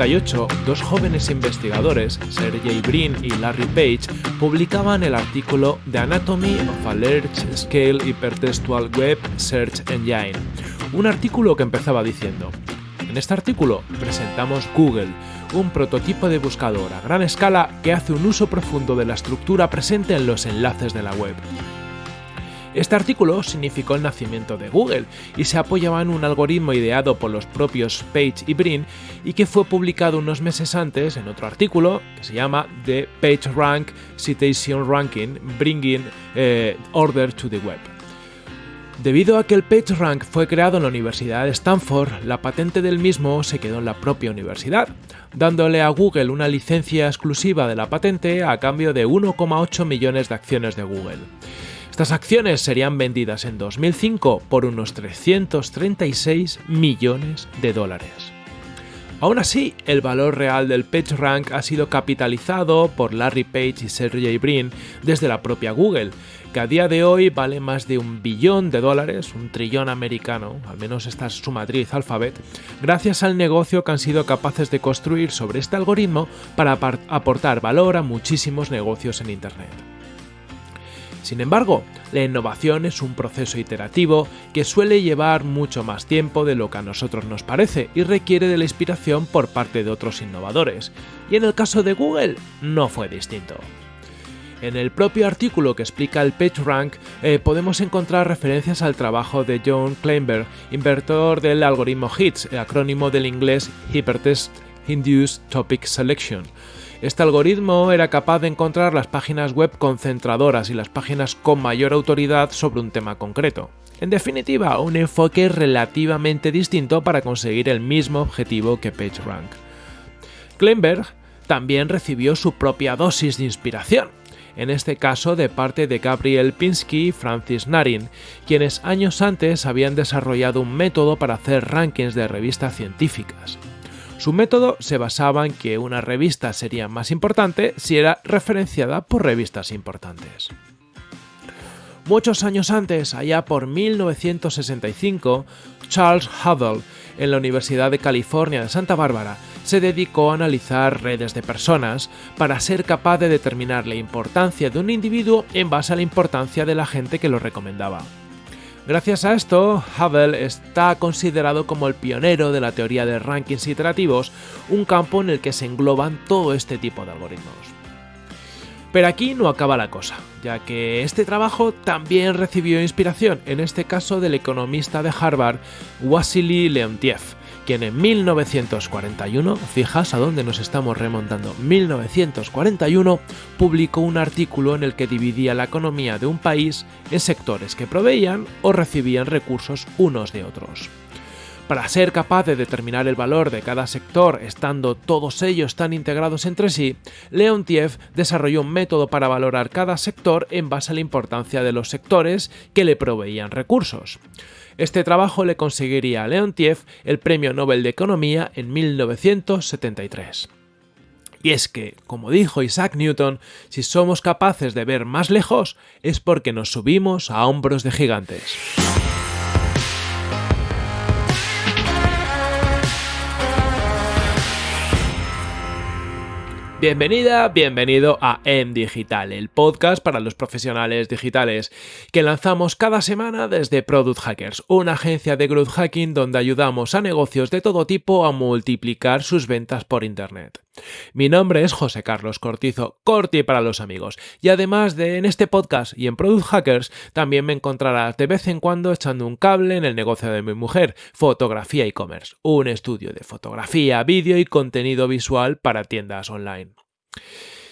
1998, dos jóvenes investigadores, Sergey Brin y Larry Page, publicaban el artículo The Anatomy of a Large Scale Hypertextual Web Search Engine, un artículo que empezaba diciendo, en este artículo presentamos Google, un prototipo de buscador a gran escala que hace un uso profundo de la estructura presente en los enlaces de la web. Este artículo significó el nacimiento de Google y se apoyaba en un algoritmo ideado por los propios Page y Brin y que fue publicado unos meses antes en otro artículo que se llama The PageRank Citation Ranking Bringing eh, Order to the Web. Debido a que el PageRank fue creado en la Universidad de Stanford, la patente del mismo se quedó en la propia universidad, dándole a Google una licencia exclusiva de la patente a cambio de 1,8 millones de acciones de Google. Estas acciones serían vendidas en 2005 por unos 336 millones de dólares. Aún así, el valor real del PageRank ha sido capitalizado por Larry Page y Sergey Brin desde la propia Google, que a día de hoy vale más de un billón de dólares, un trillón americano, al menos esta es su matriz Alphabet, gracias al negocio que han sido capaces de construir sobre este algoritmo para aportar valor a muchísimos negocios en Internet. Sin embargo, la innovación es un proceso iterativo que suele llevar mucho más tiempo de lo que a nosotros nos parece y requiere de la inspiración por parte de otros innovadores. Y en el caso de Google no fue distinto. En el propio artículo que explica el PageRank eh, podemos encontrar referencias al trabajo de John Kleinberg, inventor del algoritmo HITS, el acrónimo del inglés Hypertext Induced Topic Selection, este algoritmo era capaz de encontrar las páginas web concentradoras y las páginas con mayor autoridad sobre un tema concreto. En definitiva, un enfoque relativamente distinto para conseguir el mismo objetivo que PageRank. Kleinberg también recibió su propia dosis de inspiración, en este caso de parte de Gabriel Pinsky y Francis Narin, quienes años antes habían desarrollado un método para hacer rankings de revistas científicas. Su método se basaba en que una revista sería más importante si era referenciada por revistas importantes. Muchos años antes, allá por 1965, Charles Hudell, en la Universidad de California de Santa Bárbara, se dedicó a analizar redes de personas para ser capaz de determinar la importancia de un individuo en base a la importancia de la gente que lo recomendaba. Gracias a esto, Hubble está considerado como el pionero de la teoría de rankings iterativos, un campo en el que se engloban todo este tipo de algoritmos. Pero aquí no acaba la cosa, ya que este trabajo también recibió inspiración, en este caso del economista de Harvard, Wassily Leontiev, quien en 1941, fijas a dónde nos estamos remontando, 1941, publicó un artículo en el que dividía la economía de un país en sectores que proveían o recibían recursos unos de otros. Para ser capaz de determinar el valor de cada sector estando todos ellos tan integrados entre sí, Leontiev desarrolló un método para valorar cada sector en base a la importancia de los sectores que le proveían recursos. Este trabajo le conseguiría a Leontiev el Premio Nobel de Economía en 1973. Y es que, como dijo Isaac Newton, si somos capaces de ver más lejos es porque nos subimos a hombros de gigantes. Bienvenida, bienvenido a En Digital, el podcast para los profesionales digitales, que lanzamos cada semana desde Product Hackers, una agencia de growth hacking donde ayudamos a negocios de todo tipo a multiplicar sus ventas por Internet. Mi nombre es José Carlos Cortizo, Corti para los amigos, y además de en este podcast y en Product Hackers, también me encontrarás de vez en cuando echando un cable en el negocio de mi mujer, Fotografía e-commerce, un estudio de fotografía, vídeo y contenido visual para tiendas online.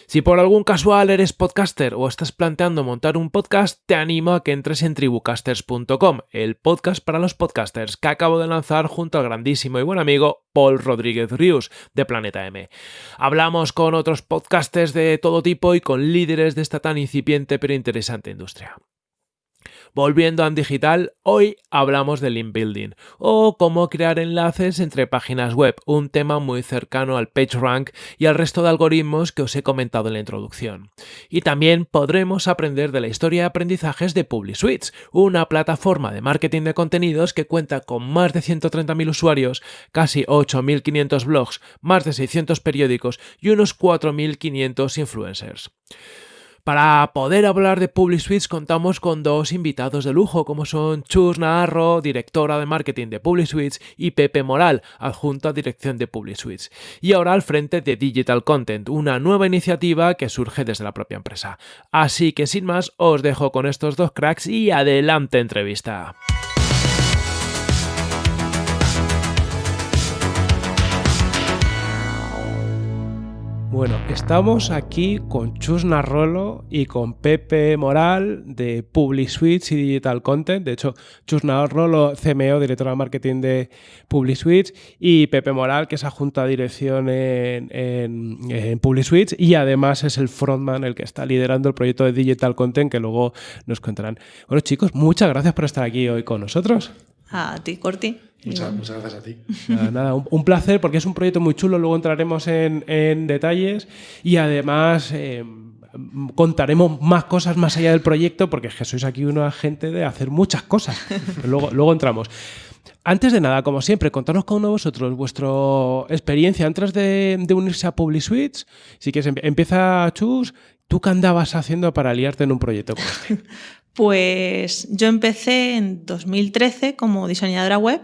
Si por algún casual eres podcaster o estás planteando montar un podcast, te animo a que entres en tribucasters.com, el podcast para los podcasters que acabo de lanzar junto al grandísimo y buen amigo Paul Rodríguez Rius de Planeta M. Hablamos con otros podcasters de todo tipo y con líderes de esta tan incipiente pero interesante industria. Volviendo a digital, hoy hablamos de link building o cómo crear enlaces entre páginas web, un tema muy cercano al PageRank y al resto de algoritmos que os he comentado en la introducción. Y también podremos aprender de la historia de aprendizajes de PubliSuites, una plataforma de marketing de contenidos que cuenta con más de 130.000 usuarios, casi 8.500 blogs, más de 600 periódicos y unos 4.500 influencers. Para poder hablar de PubliSuites contamos con dos invitados de lujo como son Chus Naharro, directora de marketing de PubliSuites y Pepe Moral, adjunto a dirección de PubliSuites. Y ahora al frente de Digital Content, una nueva iniciativa que surge desde la propia empresa. Así que sin más os dejo con estos dos cracks y adelante entrevista. Bueno, estamos aquí con Chus Narrolo y con Pepe Moral de PubliSuites y Digital Content. De hecho, Chus Narrolo, CMO, director de marketing de PubliSuites, y Pepe Moral, que es adjunto a dirección en, en, y además es el frontman, el que está liderando el proyecto de Digital Content, que luego nos contarán. Bueno, chicos, muchas gracias por estar aquí hoy con nosotros. A ti, Corti. Muchas, gracias a ti. Nada, un, placer porque es un proyecto muy chulo, luego entraremos en, detalles y además eh, contaremos más cosas más allá del proyecto porque es sois aquí una gente de hacer muchas cosas. luego, luego entramos. Antes de nada, como siempre, contanos con uno de vosotros vuestra experiencia antes de, unirse a PubliSuites. Si quieres, empieza Chus, ¿tú qué andabas haciendo para liarte en un proyecto como este? Pues yo empecé en 2013 como diseñadora web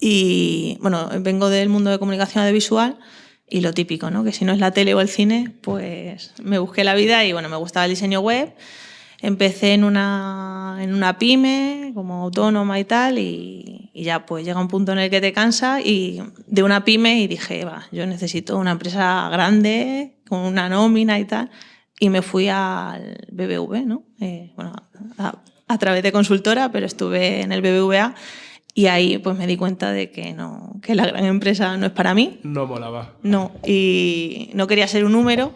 y bueno, vengo del mundo de comunicación audiovisual y lo típico, ¿no? Que si no es la tele o el cine, pues me busqué la vida y bueno, me gustaba el diseño web. Empecé en una, en una pyme como autónoma y tal y, y, ya pues llega un punto en el que te cansa y de una pyme y dije, va, yo necesito una empresa grande con una nómina y tal y me fui al BBV, ¿no? Eh, bueno, a, a, través de consultora, pero estuve en el BBVA y ahí pues me di cuenta de que, no, que la gran empresa no es para mí. No molaba. No, y no quería ser un número.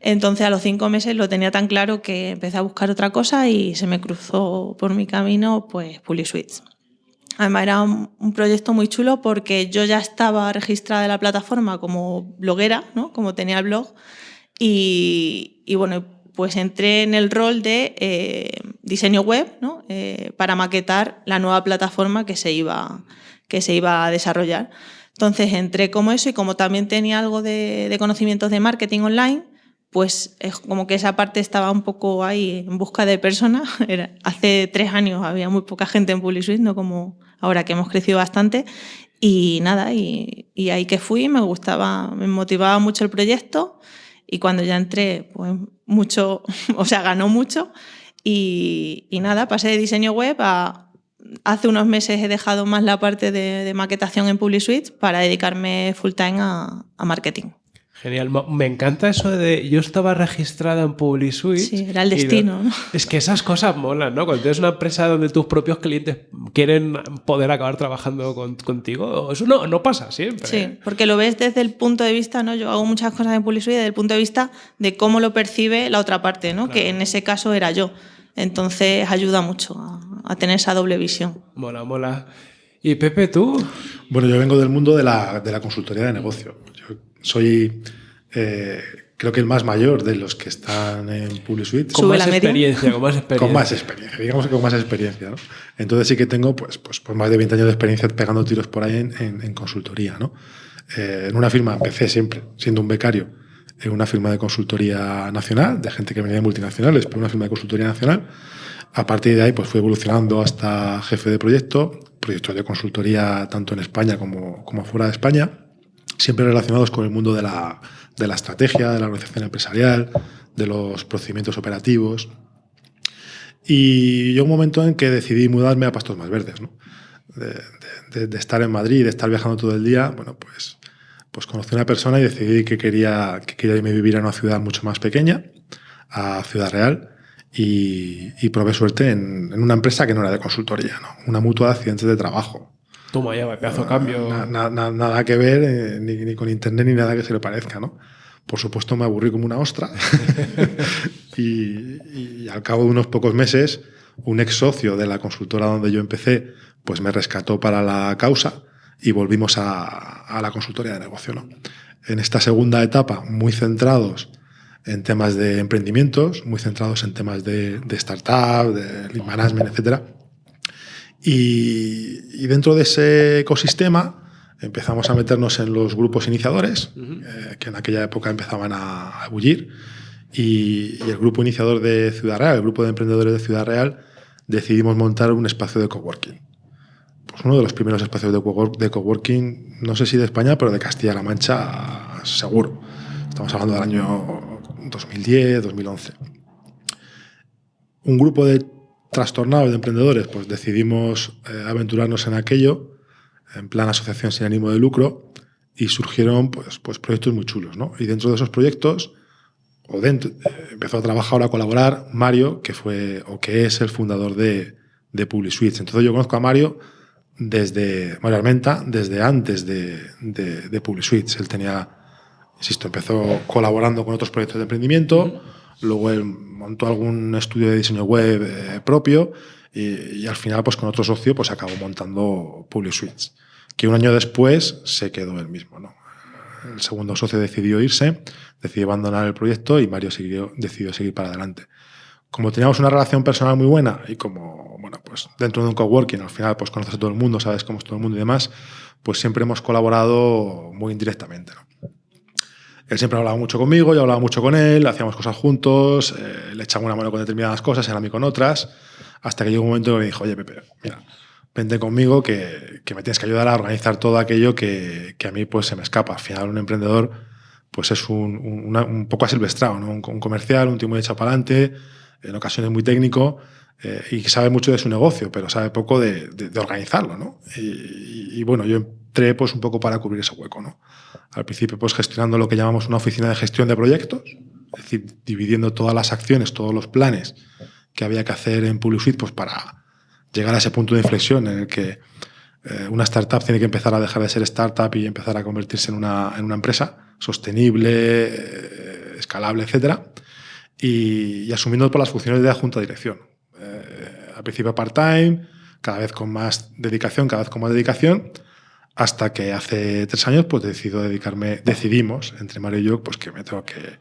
Entonces a los cinco meses lo tenía tan claro que empecé a buscar otra cosa y se me cruzó por mi camino pues PuliSuites. Además era un, proyecto muy chulo porque yo ya estaba registrada en la plataforma como bloguera, ¿no? como tenía el blog, y, y bueno, pues entré en el rol de eh, diseño web ¿no? Eh, para maquetar la nueva plataforma que se, iba, que se iba a desarrollar. Entonces entré como eso y como también tenía algo de, conocimientos de marketing online, pues es como que esa parte estaba un poco ahí en busca de personas. hace tres años había muy poca gente en PubliSuite, no como ahora que hemos crecido bastante. Y nada, y ahí que fui, me gustaba, me motivaba mucho el proyecto y cuando ya entré, pues mucho, o sea, ganó mucho. Y, nada, pasé de diseño web a... Hace unos meses he dejado más la parte de, maquetación en PubliSuite para dedicarme full time a marketing. Genial, me encanta eso de yo estaba registrada en PubliSuite. Sí, era el destino. Es que esas cosas molan, ¿no? Cuando tienes una empresa donde tus propios clientes quieren poder acabar trabajando contigo, eso no, no pasa siempre. Sí, porque lo ves desde el punto de vista, ¿no? Yo hago muchas cosas en PubliSuite desde el punto de vista de cómo lo percibe la otra parte, ¿no? Que en ese caso era yo. Entonces ayuda mucho a, tener esa doble visión. Mola, mola. ¿Y Pepe, tú? Bueno, yo vengo del mundo de la, de la consultoría de negocio soy eh, creo que el más mayor de los que están en PubliSuite. Con más experiencia, con más experiencia. Con más experiencia, digamos que con más experiencia. ¿no? Entonces sí que tengo pues, pues, pues, más de 20 años de experiencia pegando tiros por ahí en, en, consultoría. ¿no? Eh, en una firma empecé siempre siendo un becario en una firma de consultoría nacional, de gente que venía de multinacionales, pero una firma de consultoría nacional. A partir de ahí pues fui evolucionando hasta jefe de proyecto, proyectos de consultoría tanto en España como, como fuera de España siempre relacionados con el mundo de la, de la estrategia, de la organización empresarial, de los procedimientos operativos. Y yo un momento en que decidí mudarme a Pastos Más Verdes, ¿no? de, estar en Madrid, de estar viajando todo el día, bueno, pues, pues conocí a una persona y decidí que quería, que quería irme a vivir a una ciudad mucho más pequeña, a Ciudad Real, y, y probé suerte en, en, una empresa que no era de consultoría, ¿no? una mutua de accidentes de trabajo. Toma ya, pedazo cambio. nada que ver, eh, ni, con internet ni nada que se le parezca, ¿no? Por supuesto me aburrí como una ostra y, al cabo de unos pocos meses un ex socio de la consultora donde yo empecé, pues me rescató para la causa y volvimos a, la consultoría de negocio. ¿no? En esta segunda etapa, muy centrados en temas de emprendimientos, muy centrados en temas de, startup, de lead management, etc. Y, dentro de ese ecosistema empezamos a meternos en los grupos iniciadores, eh, que en aquella época empezaban a, a bullir, y, y, el grupo iniciador de Ciudad Real, el grupo de emprendedores de Ciudad Real, decidimos montar un espacio de coworking. Pues uno de los primeros espacios de, coworking, no sé si de España, pero de Castilla-La Mancha, seguro. Estamos hablando del año 2010, 2011. Un grupo de trastornados de emprendedores, pues decidimos eh, aventurarnos en aquello, en plan asociación sin ánimo de lucro, y surgieron pues, pues proyectos muy chulos. ¿no? Y dentro de esos proyectos, o dentro, eh, empezó a trabajar a colaborar Mario, que fue o que es el fundador de, de PubliSuites. Entonces yo conozco a Mario desde Mario Armenta, desde antes de, de, de PubliSuites. Él tenía, insisto, empezó colaborando con otros proyectos de emprendimiento, luego montó algún estudio de diseño web eh, propio y, al final, pues con otro socio, pues acabó montando PubliSuites, que un año después se quedó él mismo. ¿no? El segundo socio decidió irse, decidió abandonar el proyecto y Mario decidió seguir para adelante como teníamos una relación personal muy buena y como, bueno, pues dentro de un coworking al final pues conoces a todo el mundo, sabes cómo es todo el mundo y demás, pues siempre hemos colaborado muy indirectamente. Él siempre hablaba mucho conmigo, yo hablaba mucho con él, hacíamos cosas juntos, eh, le echaba una mano con determinadas cosas, era a mí con otras, hasta que llegó un momento que me dijo, oye Pepe, mira, vente conmigo que, me tienes que ayudar a organizar todo aquello que, a mí pues se me escapa. Al final un emprendedor pues es un, poco asilvestrado, ¿no? un, un comercial, un tío muy echado para adelante, en ocasiones muy técnico eh, y sabe mucho de su negocio, pero sabe poco de, organizarlo, ¿no? Y, bueno, yo entré pues un poco para cubrir ese hueco, ¿no? Al principio pues gestionando lo que llamamos una oficina de gestión de proyectos, es decir, dividiendo todas las acciones, todos los planes que había que hacer en PubliSuite pues para llegar a ese punto de inflexión en el que eh, una startup tiene que empezar a dejar de ser startup y empezar a convertirse en una, en una empresa sostenible, eh, escalable, etcétera y, asumiendo por las funciones de la junta de dirección. Eh, al principio part-time, cada vez con más dedicación, cada vez con más dedicación, hasta que hace tres años pues decido dedicarme, decidimos entre Mario y yo pues que me tengo que,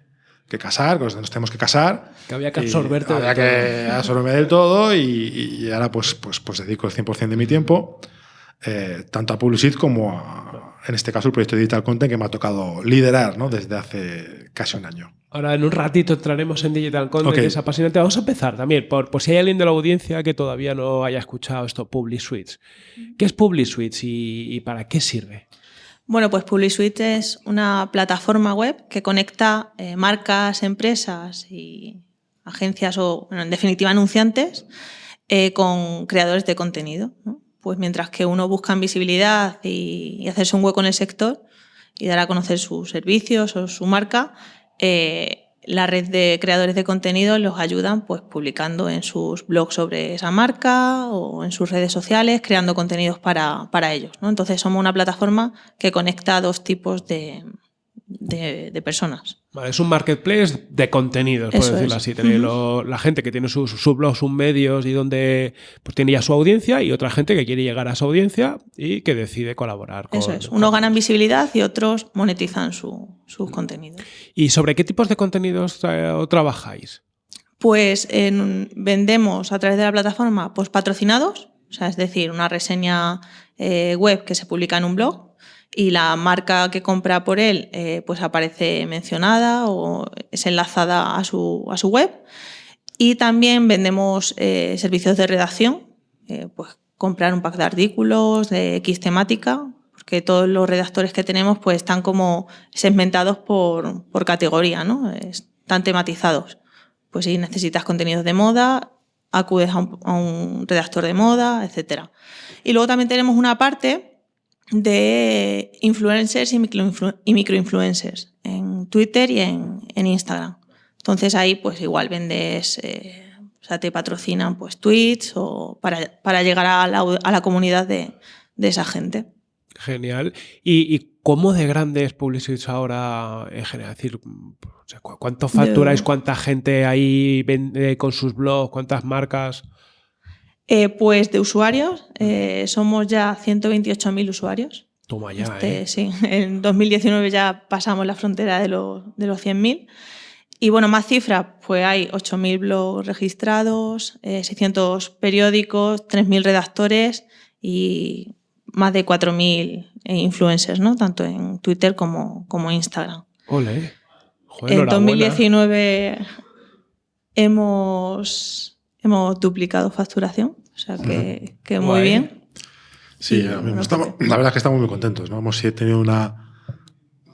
que casar, que nos tenemos que casar. Que había que absorberte. Había que absorberme del todo y, y, ahora pues, pues, pues dedico el 100% de mi tiempo eh, tanto a Publicit como a, en este caso, el proyecto Digital Content que me ha tocado liderar ¿no? desde hace casi un año. Ahora, en un ratito entraremos en Digital Content, que es apasionante. Vamos a empezar también, por, por, si hay alguien de la audiencia que todavía no haya escuchado esto, PubliSuites. ¿Qué es PubliSuites y, y para qué sirve? Bueno, pues PubliSuite es una plataforma web que conecta eh, marcas, empresas y agencias o, bueno, en definitiva, anunciantes eh, con creadores de contenido. ¿no? pues mientras que uno busca visibilidad y, hacerse un hueco en el sector y dar a conocer sus servicios o su marca, eh, la red de creadores de contenido los ayudan pues, publicando en sus blogs sobre esa marca o en sus redes sociales, creando contenidos para, para ellos. ¿no? Entonces somos una plataforma que conecta a dos tipos de, de, de personas. Vale, es un marketplace de contenidos, por decirlo es. así. Uh -huh. la gente que tiene sus, sus, blogs, sus medios y donde pues, tiene ya su audiencia y otra gente que quiere llegar a su audiencia y que decide colaborar. Con, Eso es. Unos ganan visibilidad y otros monetizan su, sus contenidos. ¿Y sobre qué tipos de contenidos eh, trabajáis? Pues en, vendemos a través de la plataforma pues, patrocinados, o sea, es decir, una reseña eh, web que se publica en un blog y la marca que compra por él eh, pues aparece mencionada o es enlazada a su, a su web. Y también vendemos eh, servicios de redacción, eh, pues comprar un pack de artículos de X temática, porque todos los redactores que tenemos pues están como segmentados por, por categoría, ¿no? están tematizados. Pues si necesitas contenidos de moda, acudes a un, a un redactor de moda, etc. Y luego también tenemos una parte de influencers y, microinflu y microinfluencers en Twitter y en, en, Instagram. Entonces ahí pues igual vendes, eh, o sea, te patrocinan pues tweets o para, para llegar a la, a la comunidad de, de, esa gente. Genial. ¿Y, y cómo de grande es Publicis ahora en general? Es decir, ¿cuánto facturáis? ¿Cuánta gente ahí vende con sus blogs? ¿Cuántas marcas? Eh, pues de usuarios, eh, somos ya 128.000 usuarios. Toma ya, Este, ¿eh? Sí, en 2019 ya pasamos la frontera de los, de los 100.000. Y bueno, más cifras, pues hay 8.000 blogs registrados, eh, 600 periódicos, 3.000 redactores y más de 4.000 influencers, ¿no? Tanto en Twitter como, como Instagram. Ole. Joder, en enhorabuena. 2019 hemos, hemos duplicado facturación, o sea que, que muy Guay. bien. Sí, Y, mismo bueno, estamos- la verdad es que estamos muy contentos. ¿no? Hemos tenido una.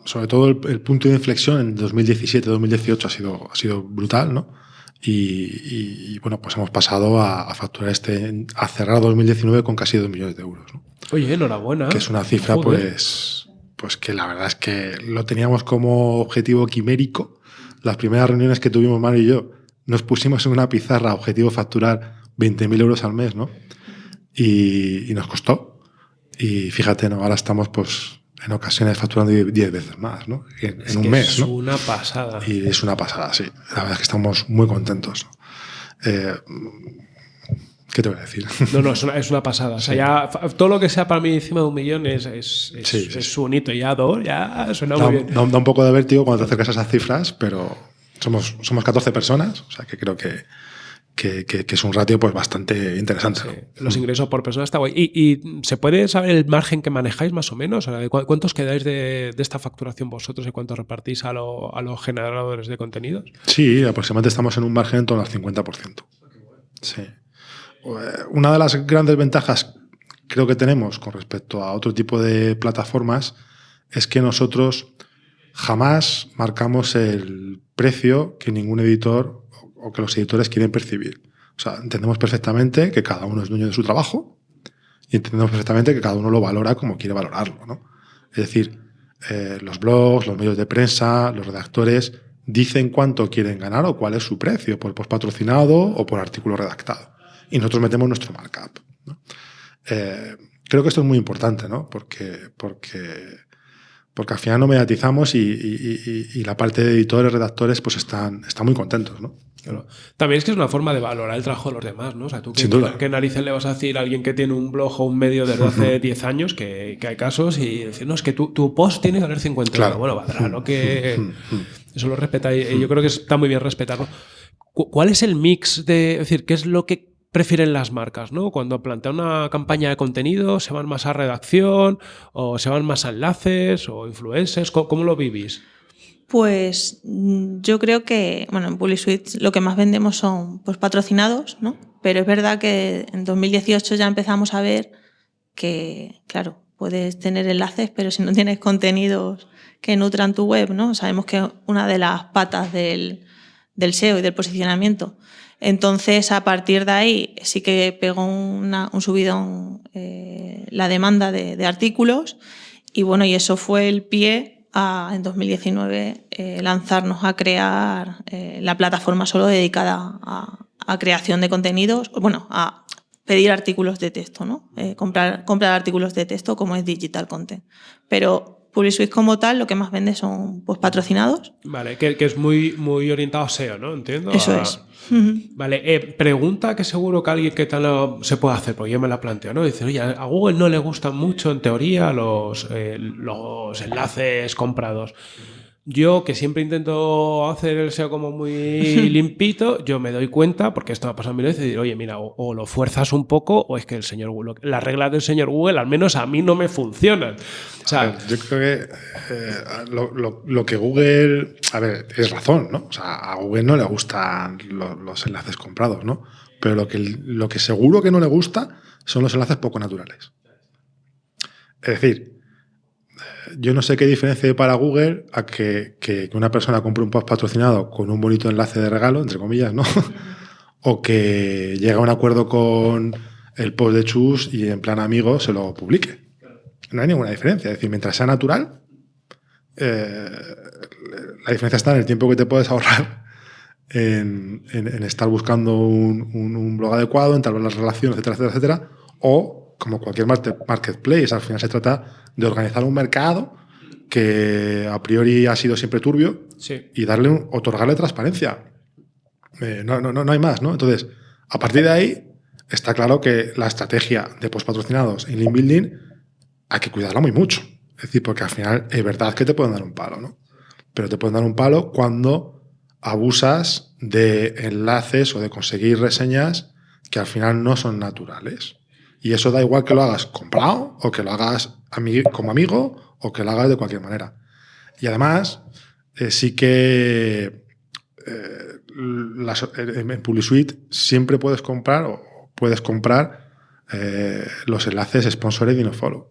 Sobre todo el, el punto de inflexión en 2017-2018 ha sido, ha sido brutal, ¿no? Y, y- y, bueno, pues hemos pasado a, a facturar este. a cerrar 2019 con casi 2 millones de euros, ¿no? Oye, enhorabuena. Que es una cifra, Joder. pues. Pues que la verdad es que lo teníamos como objetivo quimérico. Las primeras reuniones que tuvimos Mario y yo, nos pusimos en una pizarra objetivo facturar 20.000 euros al mes, ¿no? Y, y nos costó. Y fíjate, ¿no? ahora estamos pues en ocasiones facturando 10 veces más, ¿no? En, Es en un que mes, Es ¿no? una pasada. Y es una pasada, sí. La verdad es que estamos muy contentos. ¿no? Eh, ¿Qué te voy a decir? No, no, es una, es una pasada. O sea, ya todo lo que sea para mí encima de un millón es, es, es, Sí, sí, es sí. un hito. Ya dos, ya suena da, muy bien. da- da un poco de vértigo cuando te acercas a esas cifras, pero somos, somos 14 personas, o sea que creo que, que, que- que es un ratio pues bastante interesante. Los ingresos por persona está guay. ¿Y, y se puede saber el margen que manejáis más o menos? O sea, ¿cu- ¿Cuántos quedáis de, de esta facturación vosotros y cuánto repartís a, lo- a los generadores de contenidos? Sí, aproximadamente estamos en un margen en torno al 50%. Sí. Eh, Una de las grandes ventajas creo que tenemos con respecto a otro tipo de plataformas es que nosotros jamás marcamos el precio que ningún editor o- que los editores quieren percibir. O sea, entendemos perfectamente que cada uno es dueño de su trabajo y entendemos perfectamente que cada uno lo valora como quiere valorarlo. ¿no? Es decir, eh, los blogs, los medios de prensa, los redactores dicen cuánto quieren ganar o cuál es su precio por post patrocinado o por artículo redactado. Y nosotros metemos nuestro markup. Eh, creo que esto es muy importante, ¿no? Porque, porque, porque al final no mediatizamos y, y- y- y la parte de editores, redactores, pues están, están muy contentos, ¿no? Claro. También es que es una forma de valorar el trabajo de los demás, ¿no? O sea, tú qué, narices le vas a decir a alguien que tiene un blog o un medio desde hace 10 años, que, que hay casos, y decir, no, es que tu, tu post tiene que valer 50 Claro. Bueno, valdrá, ¿no? Que eso lo respeta y yo creo que está muy bien respetarlo. Cu- ¿Cuál es el mix de, es decir, qué es lo que prefieren las marcas, ¿no? Cuando plantean una campaña de contenido, ¿se van más a redacción o se van más a enlaces o influencers? ¿Cómo, lo vivís? Pues mm, yo creo que, bueno, en PubliSuite lo que más vendemos son pues, patrocinados, ¿no? Pero es verdad que en 2018 ya empezamos a ver que, claro, puedes tener enlaces, pero si no tienes contenidos que nutran tu web, ¿no? Sabemos que una de las patas del, del SEO y del posicionamiento. Entonces, a partir de ahí sí que pegó una- un subidón eh, la demanda de, artículos y bueno, y eso fue el pie a, en 2019, eh, lanzarnos a crear eh, la plataforma solo dedicada a, a creación de contenidos, bueno, a pedir artículos de texto, ¿no? Comprar, comprar artículos de texto como es digital content. Pero PubliSuite como tal, lo que más vende son pues, patrocinados. Vale, que, que es muy, muy orientado a SEO, ¿no? Entiendo. Eso A- es. Vale, eh, pregunta que seguro que alguien que tal lo- se puede hacer, porque yo me la planteo, ¿no? Dice, oye, a Google no le gustan mucho, en teoría, los, eh, los enlaces comprados. Yo, que siempre intento hacer el SEO como muy limpito, yo me doy cuenta, porque esto me ha pasado mil veces, y digo, oye, mira, o, o lo fuerzas un poco, o es que el señor Google, las reglas del señor Google, al menos a mí no me funcionan. O sea, ver, yo creo que eh, lo, lo- lo que Google. A ver, es razón, ¿no? O sea, a Google no le gustan lo- los enlaces comprados, ¿no? Pero lo que, lo que seguro que no le gusta son los enlaces poco naturales. Es decir, yo no sé qué diferencia hay para Google a que, que- una persona compre un post patrocinado con un bonito enlace de regalo, entre comillas, ¿no? o que llegue a un acuerdo con el post de Chus y en plan amigo se lo publique. No hay ninguna diferencia. Es decir, mientras sea natural, eh, la diferencia está en el tiempo que te puedes ahorrar en, en- en estar buscando un, blog adecuado, entablar las relaciones, etcétera, etcétera, etcétera. O, como cualquier marketplace, al final se trata de organizar un mercado que a priori ha sido siempre turbio sí. y darle un- otorgarle transparencia. Eh, no, no, no, no hay más, ¿no? Entonces, a partir de ahí, está claro que la estrategia de post patrocinados en link building hay que cuidarla muy mucho. Es decir, porque al final es verdad que te pueden dar un palo, ¿no? Pero te pueden dar un palo cuando abusas de enlaces o de conseguir reseñas que al final no son naturales. Y eso da igual que lo hagas comprado o que lo hagas como amigo o que lo hagas de cualquier manera. Y además, eh, sí que eh, en PubliSuite siempre puedes comprar o puedes comprar eh, los enlaces sponsored y no follow.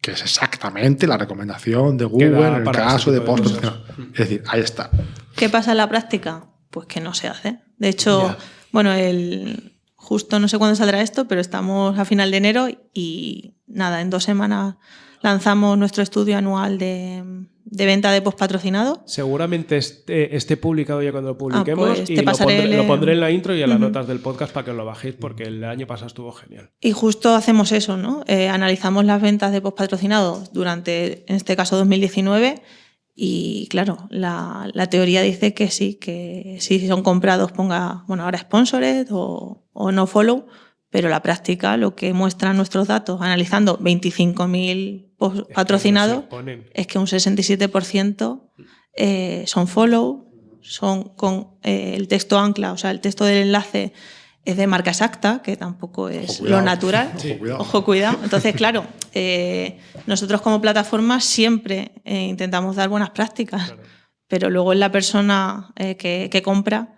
Que es exactamente la recomendación de Google en el caso de post Es decir, ahí está. ¿Qué pasa en la práctica? Pues que no se hace. De hecho, bueno, el, justo no sé cuándo saldrá esto, pero estamos a final de enero y nada, en dos semanas lanzamos nuestro estudio anual de, venta de post patrocinado. Seguramente esté, publicado ya cuando lo publiquemos ah, pues y lo pondré, en la intro y en las notas del podcast para que lo bajéis porque el año pasado estuvo genial. Y justo hacemos eso, ¿no? Eh, analizamos las ventas de post patrocinado durante, en este caso, 2019 y claro, la, teoría dice que sí, que si son comprados ponga, bueno, ahora sponsored o, o no follow, pero la práctica lo que muestran nuestros datos, analizando 25.000 patrocinados, es que un 67% eh, son follow, son con eh, el texto ancla, o sea, el texto del enlace es de marca exacta, que tampoco es lo natural. Ojo, cuidado. Entonces, claro, eh, nosotros como plataforma siempre intentamos dar buenas prácticas, pero luego es la persona que, compra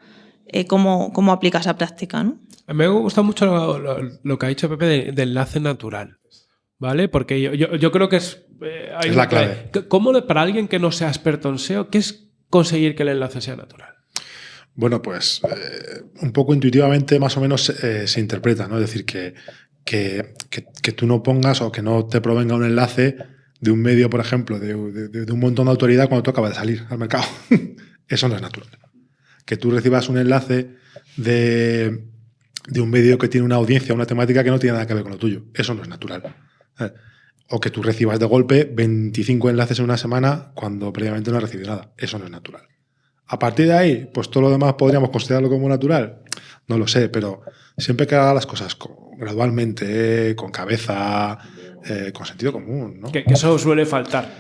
cómo, cómo aplica esa práctica. ¿no? Me gusta mucho lo, que ha dicho Pepe de, enlace natural. ¿Vale? Porque yo, creo que es. Eh, es la clave. ¿Cómo para alguien que no sea experto en SEO, qué es conseguir que el enlace sea natural? Bueno, pues eh, un poco intuitivamente más o menos eh, se interpreta, ¿no? Es decir, que, que, tú no pongas o que no te provenga un enlace de un medio, por ejemplo, de, de un montón de autoridad cuando tú acabas de salir al mercado. Eso no es natural. Que tú recibas un enlace de, de un medio que tiene una audiencia, una temática que no tiene nada que ver con lo tuyo. Eso no es natural. O que tú recibas de golpe 25 enlaces en una semana cuando previamente no has recibido nada. Eso no es natural. A partir de ahí, pues todo lo demás podríamos considerarlo como natural. No lo sé, pero siempre que haga las cosas gradualmente, con cabeza, eh, con sentido común. ¿no? Que, eso suele faltar.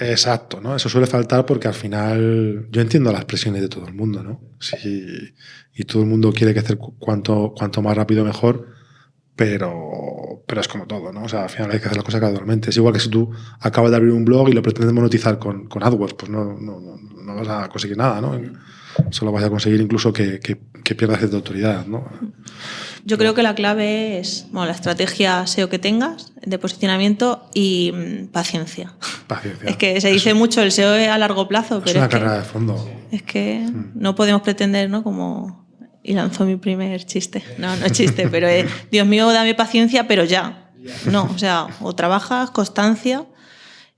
Exacto, ¿no? Eso suele faltar porque al final yo entiendo las presiones de todo el mundo, ¿no? Sí, y todo el mundo quiere que hacer cuanto, cuanto más rápido mejor, pero, pero es como todo, ¿no? O sea, al final hay que hacer las cosas gradualmente. Es igual que si tú acabas de abrir un blog y lo pretendes monetizar con, con AdWords, pues no, no, no, vas a conseguir nada, ¿no? Solo vas a conseguir incluso que, que, que pierdas cierta autoridad, ¿no? Yo creo que la clave es la estrategia SEO que tengas de posicionamiento y mm, paciencia. Paciencia. Es que se dice mucho el SEO a largo plazo, pero es una carrera de fondo. Es que mm. no podemos pretender, ¿no? Como y lanzó mi primer chiste. No, no es chiste, pero es, Dios mío, dame paciencia, pero ya. No, o sea, o trabajas, constancia,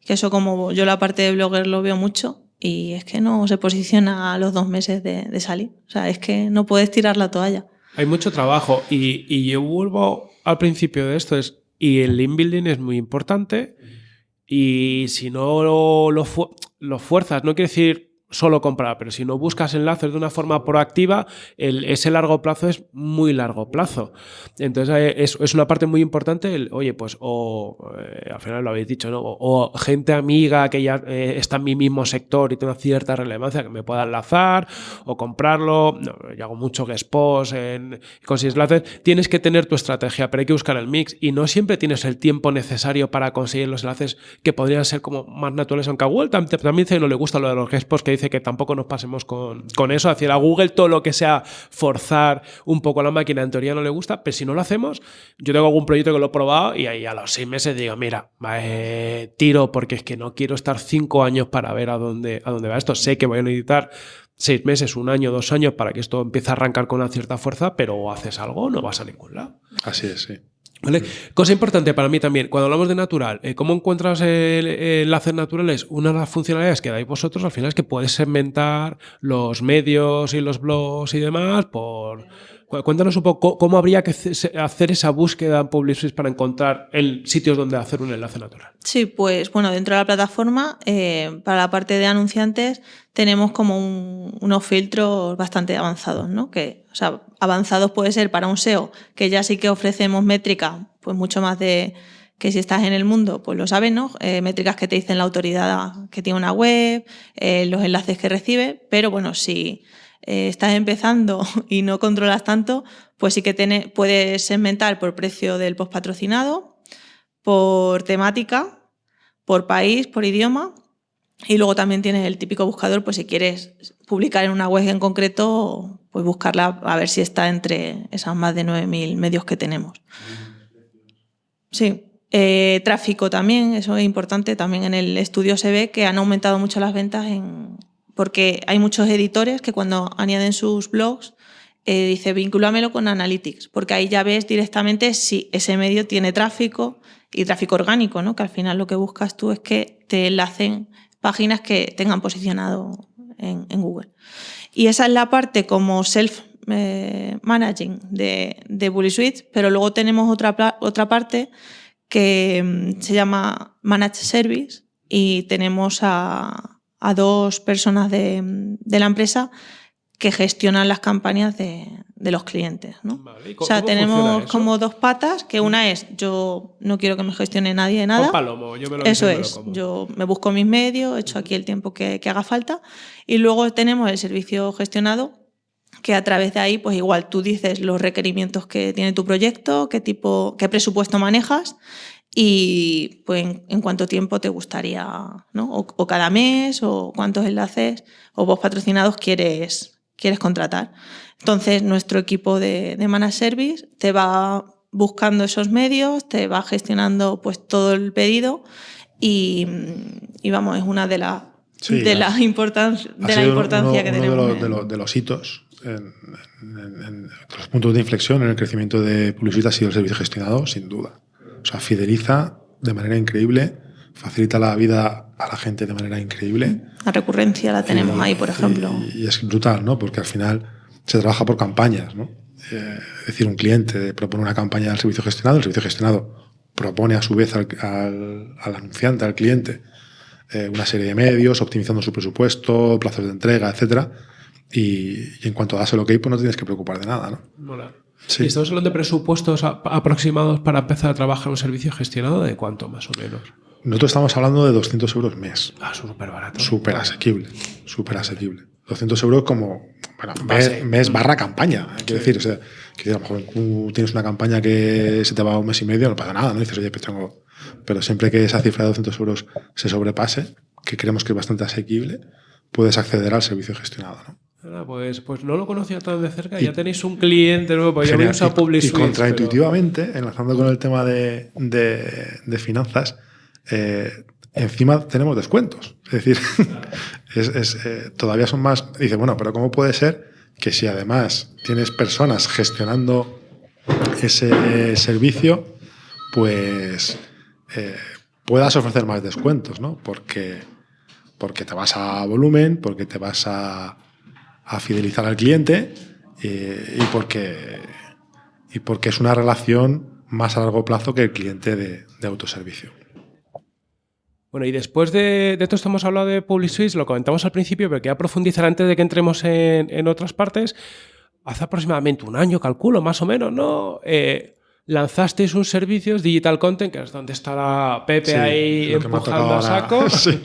que eso como yo la parte de blogger lo veo mucho, y es que no se posiciona a los dos meses de, salir. O sea, es que no puedes tirar la toalla. Hay mucho trabajo y, yo vuelvo al principio de esto, es, y el link building es muy importante y si no lo, lo fuerzas, no quiere decir solo comprar, pero si no buscas enlaces de una forma proactiva, el, ese largo plazo es muy largo plazo. Entonces eh, es, es una parte muy importante, oye, pues o eh, al final lo habéis dicho, ¿no? O, gente amiga que ya eh, está en mi mismo sector y tiene cierta relevancia que me pueda enlazar o comprarlo. yo hago mucho que post en consigues enlaces. Tienes que tener tu estrategia, pero hay que buscar el mix y no siempre tienes el tiempo necesario para conseguir los enlaces que podrían ser como más naturales, aunque a Google también, también no le gusta lo de los posts que dice que tampoco nos pasemos con, con eso. Hacia a Google todo lo que sea forzar un poco la máquina en teoría no le gusta, pero si no lo hacemos, yo tengo algún proyecto que lo he probado y ahí a los seis meses digo, mira, eh, tiro porque es que no quiero estar cinco años para ver a dónde, a dónde va esto. Sé que voy a necesitar seis meses, un año, dos años para que esto empiece a arrancar con una cierta fuerza, pero haces algo no vas a ningún lado. Así es, sí. Cosa importante para mí también, cuando hablamos de natural, eh, ¿cómo encuentras el, enlaces naturales? Una de las funcionalidades que dais vosotros al final es que puedes segmentar los medios y los blogs y demás por, Cuéntanos un poco cómo habría que hacer esa búsqueda en PubliSuite para encontrar el sitios donde hacer un enlace natural. Sí, pues bueno, dentro de la plataforma, eh, para la parte de anunciantes, tenemos como unos filtros bastante avanzados, ¿no? Que, o sea, avanzados puede ser para un SEO, que ya sí que ofrecemos métrica, pues mucho más de que si estás en el mundo, pues lo sabes, ¿no? Eh, métricas que te dicen la autoridad que tiene una web, eh, los enlaces que recibe, pero bueno, si eh, estás empezando y no controlas tanto, pues sí que tiene, puedes segmentar por precio del post patrocinado, por temática, por país, por idioma. Y luego también tienes el típico buscador, pues si quieres publicar en una web en concreto, pues buscarla a ver si está entre esas más de 9.000 medios que tenemos. Sí. Eh, tráfico también, eso es importante. También en el estudio se ve que han aumentado mucho las ventas en, porque hay muchos editores que cuando añaden sus blogs eh, dice vincúlamelo con Analytics, porque ahí ya ves directamente si ese medio tiene tráfico y tráfico orgánico, ¿no? que al final lo que buscas tú es que te enlacen páginas que tengan posicionado en, Google. Y esa es la parte como self-managing de, de Bully Suite, pero luego tenemos otra, otra parte que mm, se llama Managed Service y tenemos a, a dos personas de, la empresa que gestionan las campañas de, los clientes. ¿no? o sea, tenemos como dos patas, que una es yo no quiero que me gestione nadie nada. eso es, yo me busco mis medios, he hecho aquí el tiempo que, haga falta. Y luego tenemos el servicio gestionado, que a través de ahí, pues igual tú dices los requerimientos que tiene tu proyecto, qué tipo, qué presupuesto manejas y pues en, cuánto tiempo te gustaría, ¿no? O, cada mes, o cuántos enlaces o vos patrocinados quieres, quieres contratar. Entonces, nuestro equipo de, de Managed Service te va buscando esos medios, te va gestionando pues todo el pedido y, vamos, es una de, las de, la importancia, de la importancia que tenemos. De los, de, los, hitos, en, los puntos de inflexión en el crecimiento de publicidad ha sido el servicio gestionado, sin duda. O sea, fideliza de manera increíble, facilita la vida a la gente de manera increíble. La recurrencia la tenemos ahí, por ejemplo. Y, es brutal, ¿no? Porque al final se trabaja por campañas, ¿no? Eh, es decir, un cliente propone una campaña al servicio gestionado, el servicio gestionado propone a su vez al, anunciante, al cliente, eh, una serie de medios, optimizando su presupuesto, plazos de entrega, etcétera. Y, en cuanto das el OK, pues no tienes que preocupar de nada, ¿no? Y estamos hablando de presupuestos aproximados para empezar a trabajar un servicio gestionado de cuánto más o menos. Nosotros estamos hablando de 200 euros mes. Ah, súper barato. Súper asequible. Súper asequible. 200 euros como bueno, mes, barra campaña. Quiero decir, o sea, que a lo mejor tú tienes una campaña que se te va un mes y medio, no pasa nada, ¿no? Dices, oye, pues tengo. Pero siempre que esa cifra de 200 euros se sobrepase, que creemos que es bastante asequible, puedes acceder al servicio gestionado, ¿no? Pues, pues no lo conocía tan de cerca. ya tenéis un cliente nuevo, pues ya habéis a Y contraintuitivamente, enlazando con el tema de, de, finanzas, eh, encima tenemos descuentos. Es decir, es, eh, todavía son más. Dice, bueno, pero ¿cómo puede ser que si además tienes personas gestionando ese servicio, pues eh, puedas ofrecer más descuentos, ¿no? Porque, porque te vas a volumen, porque te vas a a fidelizar al cliente eh, y, porque, y porque es una relación más a largo plazo que el cliente de, autoservicio. Bueno, y después de, esto hemos hablado de PubliSuite, lo comentamos al principio, pero quería profundizar antes de que entremos en, otras partes. Hace aproximadamente un año, calculo, más o menos, ¿no? Eh, lanzasteis un servicio, Digital Content, que es donde está la Pepe ahí empujando a saco. sí.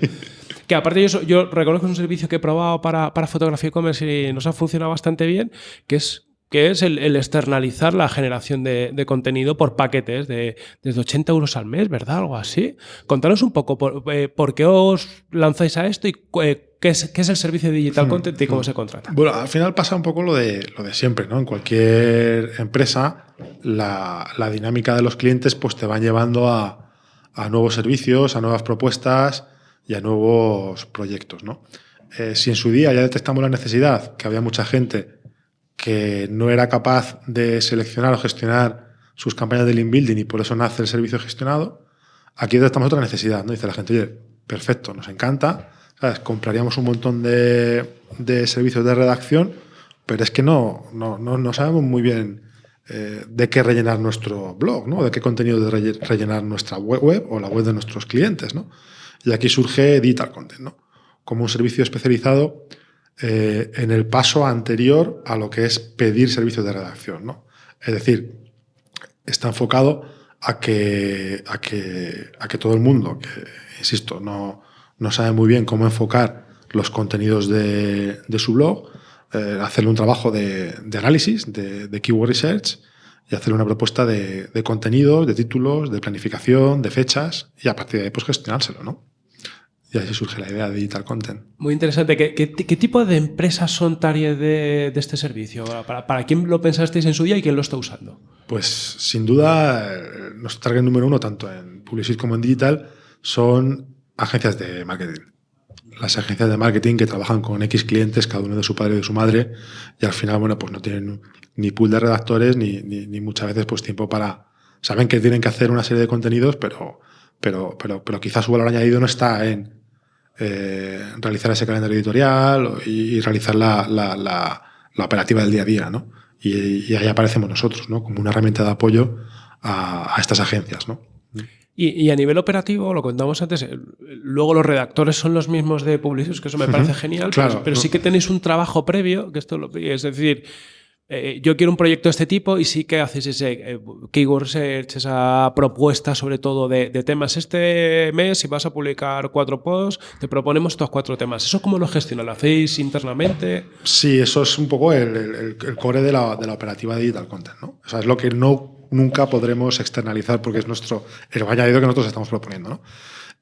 Que aparte yo, yo reconozco un servicio que he probado para, para fotografía e-commerce y nos ha funcionado bastante bien, que es que es el, externalizar la generación de, contenido por paquetes de desde 80 euros al mes, ¿verdad? Algo así. Contanos un poco eh, por, qué os lanzáis a esto y eh, qué, es, qué, es, el servicio de digital hmm, content y cómo hmm. se contrata. Bueno, al final pasa un poco lo de, lo de siempre, ¿no? En cualquier empresa, la, la dinámica de los clientes pues te van llevando a, a nuevos servicios, a nuevas propuestas y a nuevos proyectos. ¿no? Eh, si en su día ya detectamos la necesidad, que había mucha gente que no era capaz de seleccionar o gestionar sus campañas de link building y por eso nace el servicio gestionado, aquí detectamos otra necesidad. ¿no? Dice la gente, perfecto, nos encanta, compraríamos un montón de, de servicios de redacción pero es que no, no, no, sabemos muy bien eh, de qué rellenar nuestro blog, ¿no? de qué contenido de rellenar nuestra web, o la web de nuestros clientes. ¿no? Y aquí surge Digital Content, ¿no? como un servicio especializado eh, en el paso anterior a lo que es pedir servicios de redacción. ¿no? Es decir, está enfocado a que, a que, a que todo el mundo, que insisto, no, no sabe muy bien cómo enfocar los contenidos de, su blog, eh, hacerle un trabajo de, análisis, de, de, keyword research y hacerle una propuesta de, contenidos, de títulos, de planificación, de fechas y a partir de ahí pues gestionárselo, ¿no? Y así surge la idea de digital content. Muy interesante. ¿Qué, qué, qué tipo de empresas son target de, de este servicio? ¿Para, ¿Para, quién lo pensasteis en su día y quién lo está usando? Pues sin duda, nuestro target número uno, tanto en Publicis como en Digital, son agencias de marketing. Las agencias de marketing que trabajan con X clientes, cada uno de su padre y de su madre, y al final, bueno, pues no tienen ni pool de redactores ni, ni, ni muchas veces pues tiempo para... Saben que tienen que hacer una serie de contenidos, pero, pero, pero, pero quizás su valor añadido no está en eh, realizar ese calendario editorial y, y realizar la, la, la, la, operativa del día a día, ¿no? Y, y, ahí aparecemos nosotros, ¿no? Como una herramienta de apoyo a, a estas agencias, ¿no? Y, y, a nivel operativo, lo contamos antes, eh, luego los redactores son los mismos de Publicis, que eso me parece uh -huh. genial, claro, pero, pero, sí que tenéis un trabajo previo, que esto lo, es decir, eh, yo quiero un proyecto de este tipo y sí que haces ese eh, keyword research, esa propuesta sobre todo de, de, temas. Este mes, si vas a publicar cuatro posts, te proponemos estos cuatro temas. ¿Eso cómo lo gestionan? ¿Lo hacéis internamente? Sí, eso es un poco el, el, el core de la, de la, operativa de Digital Content. ¿no? O sea, es lo que no nunca podremos externalizar porque es nuestro el añadido que nosotros estamos proponiendo. ¿no?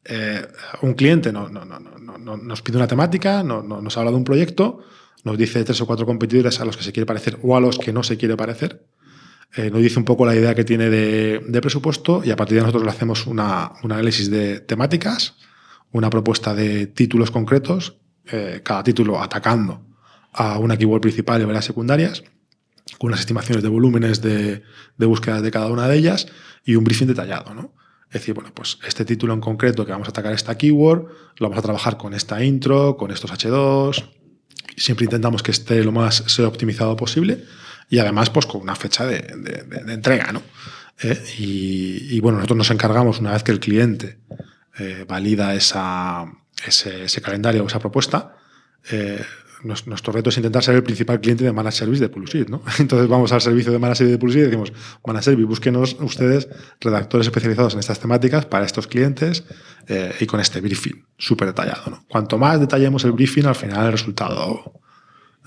Eh, un cliente no, no, no, nos pide una temática, nos habla de un proyecto, nos dice tres o cuatro competidores a los que se quiere parecer o a los que no se quiere parecer. Eh, nos dice un poco la idea que tiene de, presupuesto y a partir de nosotros le hacemos una, un análisis de temáticas, una propuesta de títulos concretos, eh, cada título atacando a una keyword principal y varias secundarias, con unas estimaciones de volúmenes de, de búsqueda de cada una de ellas y un briefing detallado. ¿no? Es decir, bueno, pues este título en concreto que vamos a atacar esta keyword, lo vamos a trabajar con esta intro, con estos H2, siempre intentamos que esté lo más sea optimizado posible y además pues con una fecha de, entrega, ¿no? Eh, y, y, bueno, nosotros nos encargamos una vez que el cliente eh, valida esa, ese, ese, calendario o esa propuesta, eh, nuestro reto es intentar ser el principal cliente de Managed Service de Pulsit, ¿no? Entonces vamos al servicio de Managed Service de Pulsit y decimos, Managed Service, búsquenos ustedes redactores especializados en estas temáticas para estos clientes eh, y con este briefing súper detallado. Cuanto más detallemos el briefing, al final el resultado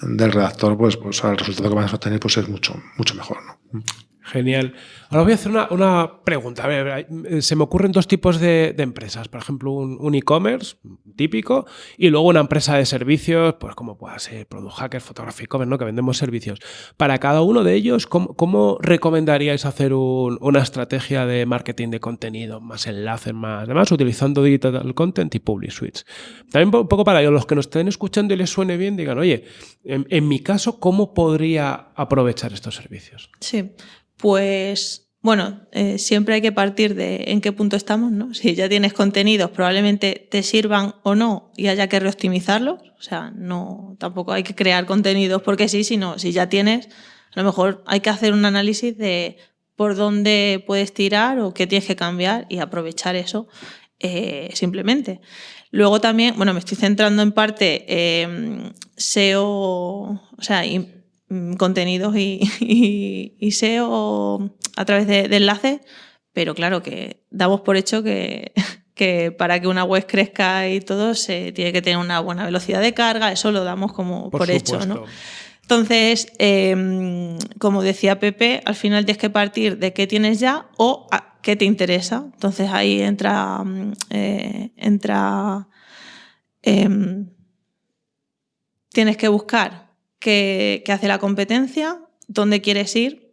del redactor, pues, pues el resultado que vamos a obtener pues es mucho, mucho mejor, ¿no? Genial. Ahora voy a hacer una, una pregunta. A ver, se me ocurren dos tipos de, empresas. Por ejemplo, un, e-commerce típico y luego una empresa de servicios, pues como pueda ser Product Hacker, Photography Commerce, ¿no? que vendemos servicios. Para cada uno de ellos, ¿cómo, cómo recomendaríais hacer un, una estrategia de marketing de contenido, más enlaces, más demás, utilizando Digital Content y Public Suites? También un poco para los que nos estén escuchando y les suene bien, digan, oye, en mi caso, ¿cómo podría aprovechar estos servicios? Sí. Pues bueno, eh, siempre hay que partir de en qué punto estamos, ¿no? Si ya tienes contenidos, probablemente te sirvan o no y haya que reoptimizarlos. O sea, no, tampoco hay que crear contenidos porque sí, sino si ya tienes, a lo mejor hay que hacer un análisis de por dónde puedes tirar o qué tienes que cambiar y aprovechar eso eh, simplemente. Luego también, bueno, me estoy centrando en parte eh, SEO, o sea, contenidos y, y, y, SEO a través de, de, enlaces, pero claro que damos por hecho que, que, para que una web crezca y todo se tiene que tener una buena velocidad de carga, eso lo damos como por, por hecho, ¿no? Entonces, eh, como decía Pepe, al final tienes que partir de qué tienes ya o a qué te interesa. Entonces ahí entra, eh, entra eh, tienes que buscar qué, qué hace la competencia, dónde quieres ir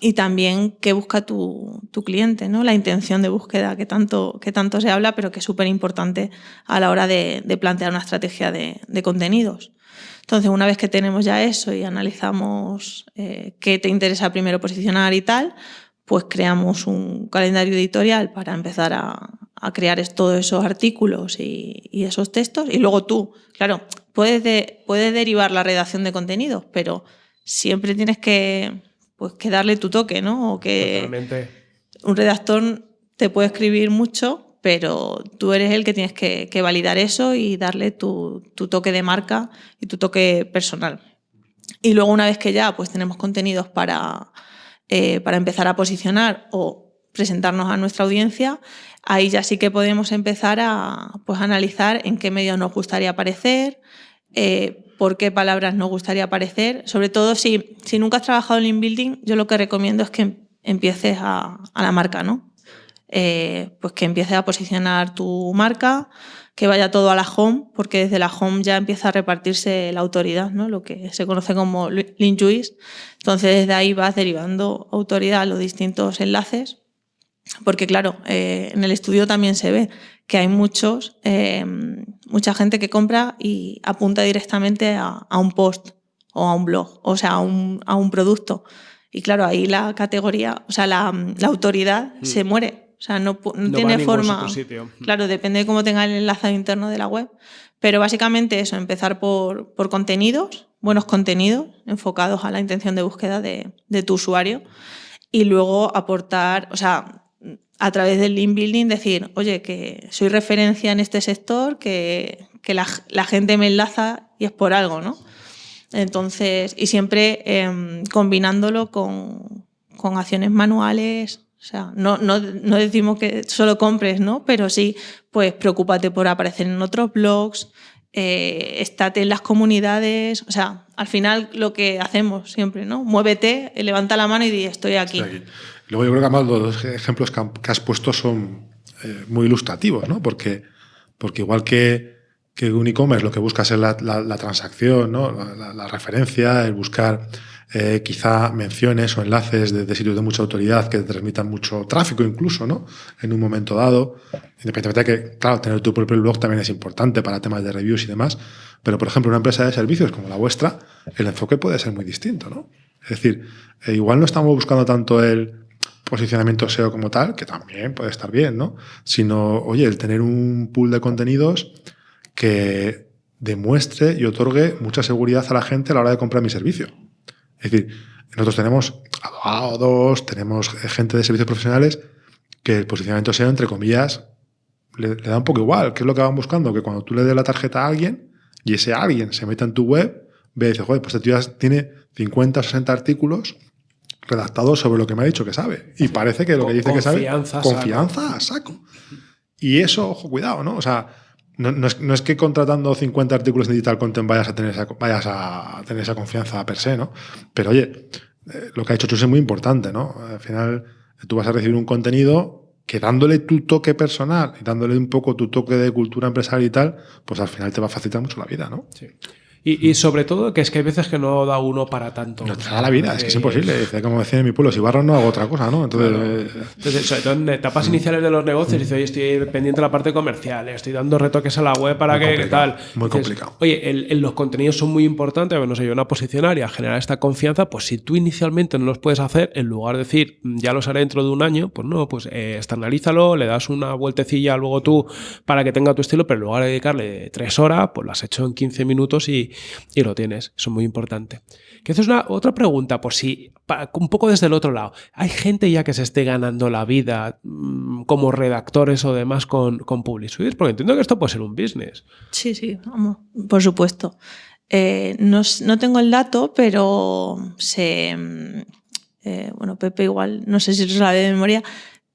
y también qué busca tu, cliente, ¿no? la intención de búsqueda que tanto, que tanto se habla, pero que es súper importante a la hora de, plantear una estrategia de, contenidos. Entonces, una vez que tenemos ya eso y analizamos eh, qué te interesa primero posicionar y tal, pues creamos un calendario editorial para empezar a, crear todos esos artículos y, esos textos. Y luego tú, claro, puedes, de- puedes derivar la redacción de contenidos, pero siempre tienes que, pues, que darle tu toque, ¿no? O que Totalmente. un redactor te puede escribir mucho, pero tú eres el que tienes que, que validar eso y darle tu, tu toque de marca y tu toque personal. Y luego una vez que ya pues tenemos contenidos para, eh, para empezar a posicionar o presentarnos a nuestra audiencia, ahí ya sí que podemos empezar a pues, analizar en qué medios nos gustaría aparecer, eh, por qué palabras nos gustaría aparecer. Sobre todo si, nunca has trabajado en building, yo lo que recomiendo es que empieces a, a la marca, ¿no? Eh, pues que empieces a posicionar tu marca, que vaya todo a la home, porque desde la home ya empieza a repartirse la autoridad, ¿no? lo que se conoce como link juice. Entonces desde ahí vas derivando autoridad a los distintos enlaces, porque claro, eh, en el estudio también se ve que hay muchos, eh, mucha gente que compra y apunta directamente a, a, un post o a un blog, o sea, a un, a un producto. Y claro, ahí la categoría, o sea, la, la autoridad mm. se muere. O sea, no, no, No tiene forma. sitio. Claro, depende de cómo tenga el enlazado interno de la web. Pero básicamente eso, empezar por, por contenidos, buenos contenidos enfocados a la intención de búsqueda de, de tu usuario. Y luego aportar, o sea, a través del link building decir, oye, que soy referencia en este sector, que, que la, la, gente me enlaza y es por algo, ¿no? Entonces, y siempre eh, combinándolo con, con, acciones manuales. O sea, no, no, no, decimos que solo compres, ¿no? Pero sí, pues preocúpate por aparecer en otros blogs, eh, estate en las comunidades. O sea, al final lo que hacemos siempre, ¿no? Muévete, levanta la mano y di, estoy aquí. Estoy aquí. Luego yo creo que además los ejemplos que has puesto son eh, muy ilustrativos, ¿no? Porque, porque igual que, que un e-commerce lo que buscas es la, la, transacción, ¿no? La, referencia, el buscar eh, quizá menciones o enlaces de, de, sitios de mucha autoridad que te transmitan mucho tráfico incluso, ¿no? En un momento dado. Independientemente de que, claro, tener tu propio blog también es importante para temas de reviews y demás. Pero, por ejemplo, una empresa de servicios como la vuestra, el enfoque puede ser muy distinto, ¿no? Es decir, eh, igual no estamos buscando tanto el posicionamiento SEO como tal, que también puede estar bien, ¿no? Sino, oye, el tener un pool de contenidos que demuestre y otorgue mucha seguridad a la gente a la hora de comprar mi servicio. Es decir, nosotros tenemos abogados, tenemos gente de servicios profesionales que el posicionamiento SEO, entre comillas, le, da un poco igual. ¿Qué es lo que van buscando? Que cuando tú le des la tarjeta a alguien y ese alguien se meta en tu web, ve y dice, joder, pues este tío tiene 50 o 60 artículos redactados sobre lo que me ha dicho que sabe. Y parece que lo que dice que sabe. Confianza, Confianza a saco. Y eso, ojo, cuidado, ¿no? O sea, no, no, es, no, es, que contratando 50 artículos de digital content vayas a tener esa, vayas a tener esa confianza per se, ¿no? Pero oye, eh, lo que ha hecho Chus es muy importante, ¿no? Al final, tú vas a recibir un contenido que dándole tu toque personal y dándole un poco tu toque de cultura empresarial y tal, pues al final te va a facilitar mucho la vida, ¿no? Sí. Y, y, sobre todo que es que hay veces que no da uno para tanto. No te da la vida, es que es imposible. Dice, como decía en mi pueblo, si barro no hago otra cosa, ¿no? Entonces, claro. eh, Entonces sobre todo en etapas iniciales de los negocios, dice, oye, estoy pendiente de la parte comercial, estoy dando retoques a la web para Muy que tal. muy Dices, complicado. Oye, el, el- los contenidos son muy importantes, bueno, no sé, yo una posicionar y a generar esta confianza, pues si tú inicialmente no los puedes hacer, en lugar de decir, "Mm, ya los haré dentro de un año, pues no, pues eh, externalízalo, le das una vueltecilla luego tú para que tenga tu estilo, pero en lugar de dedicarle tres horas, pues lo has hecho en 15 minutos y, y lo tienes. Eso es muy importante. Que eso es una, otra pregunta, por si, un poco desde el otro lado. ¿Hay gente ya que se esté ganando la vida mm, como redactores o demás con, con PubliSuite? Porque entiendo que esto puede ser un business. Sí, sí, vamos, por supuesto. Eh, no, no tengo el dato, pero se. mm, eh, bueno, Pepe igual, no sé si lo sabe de memoria,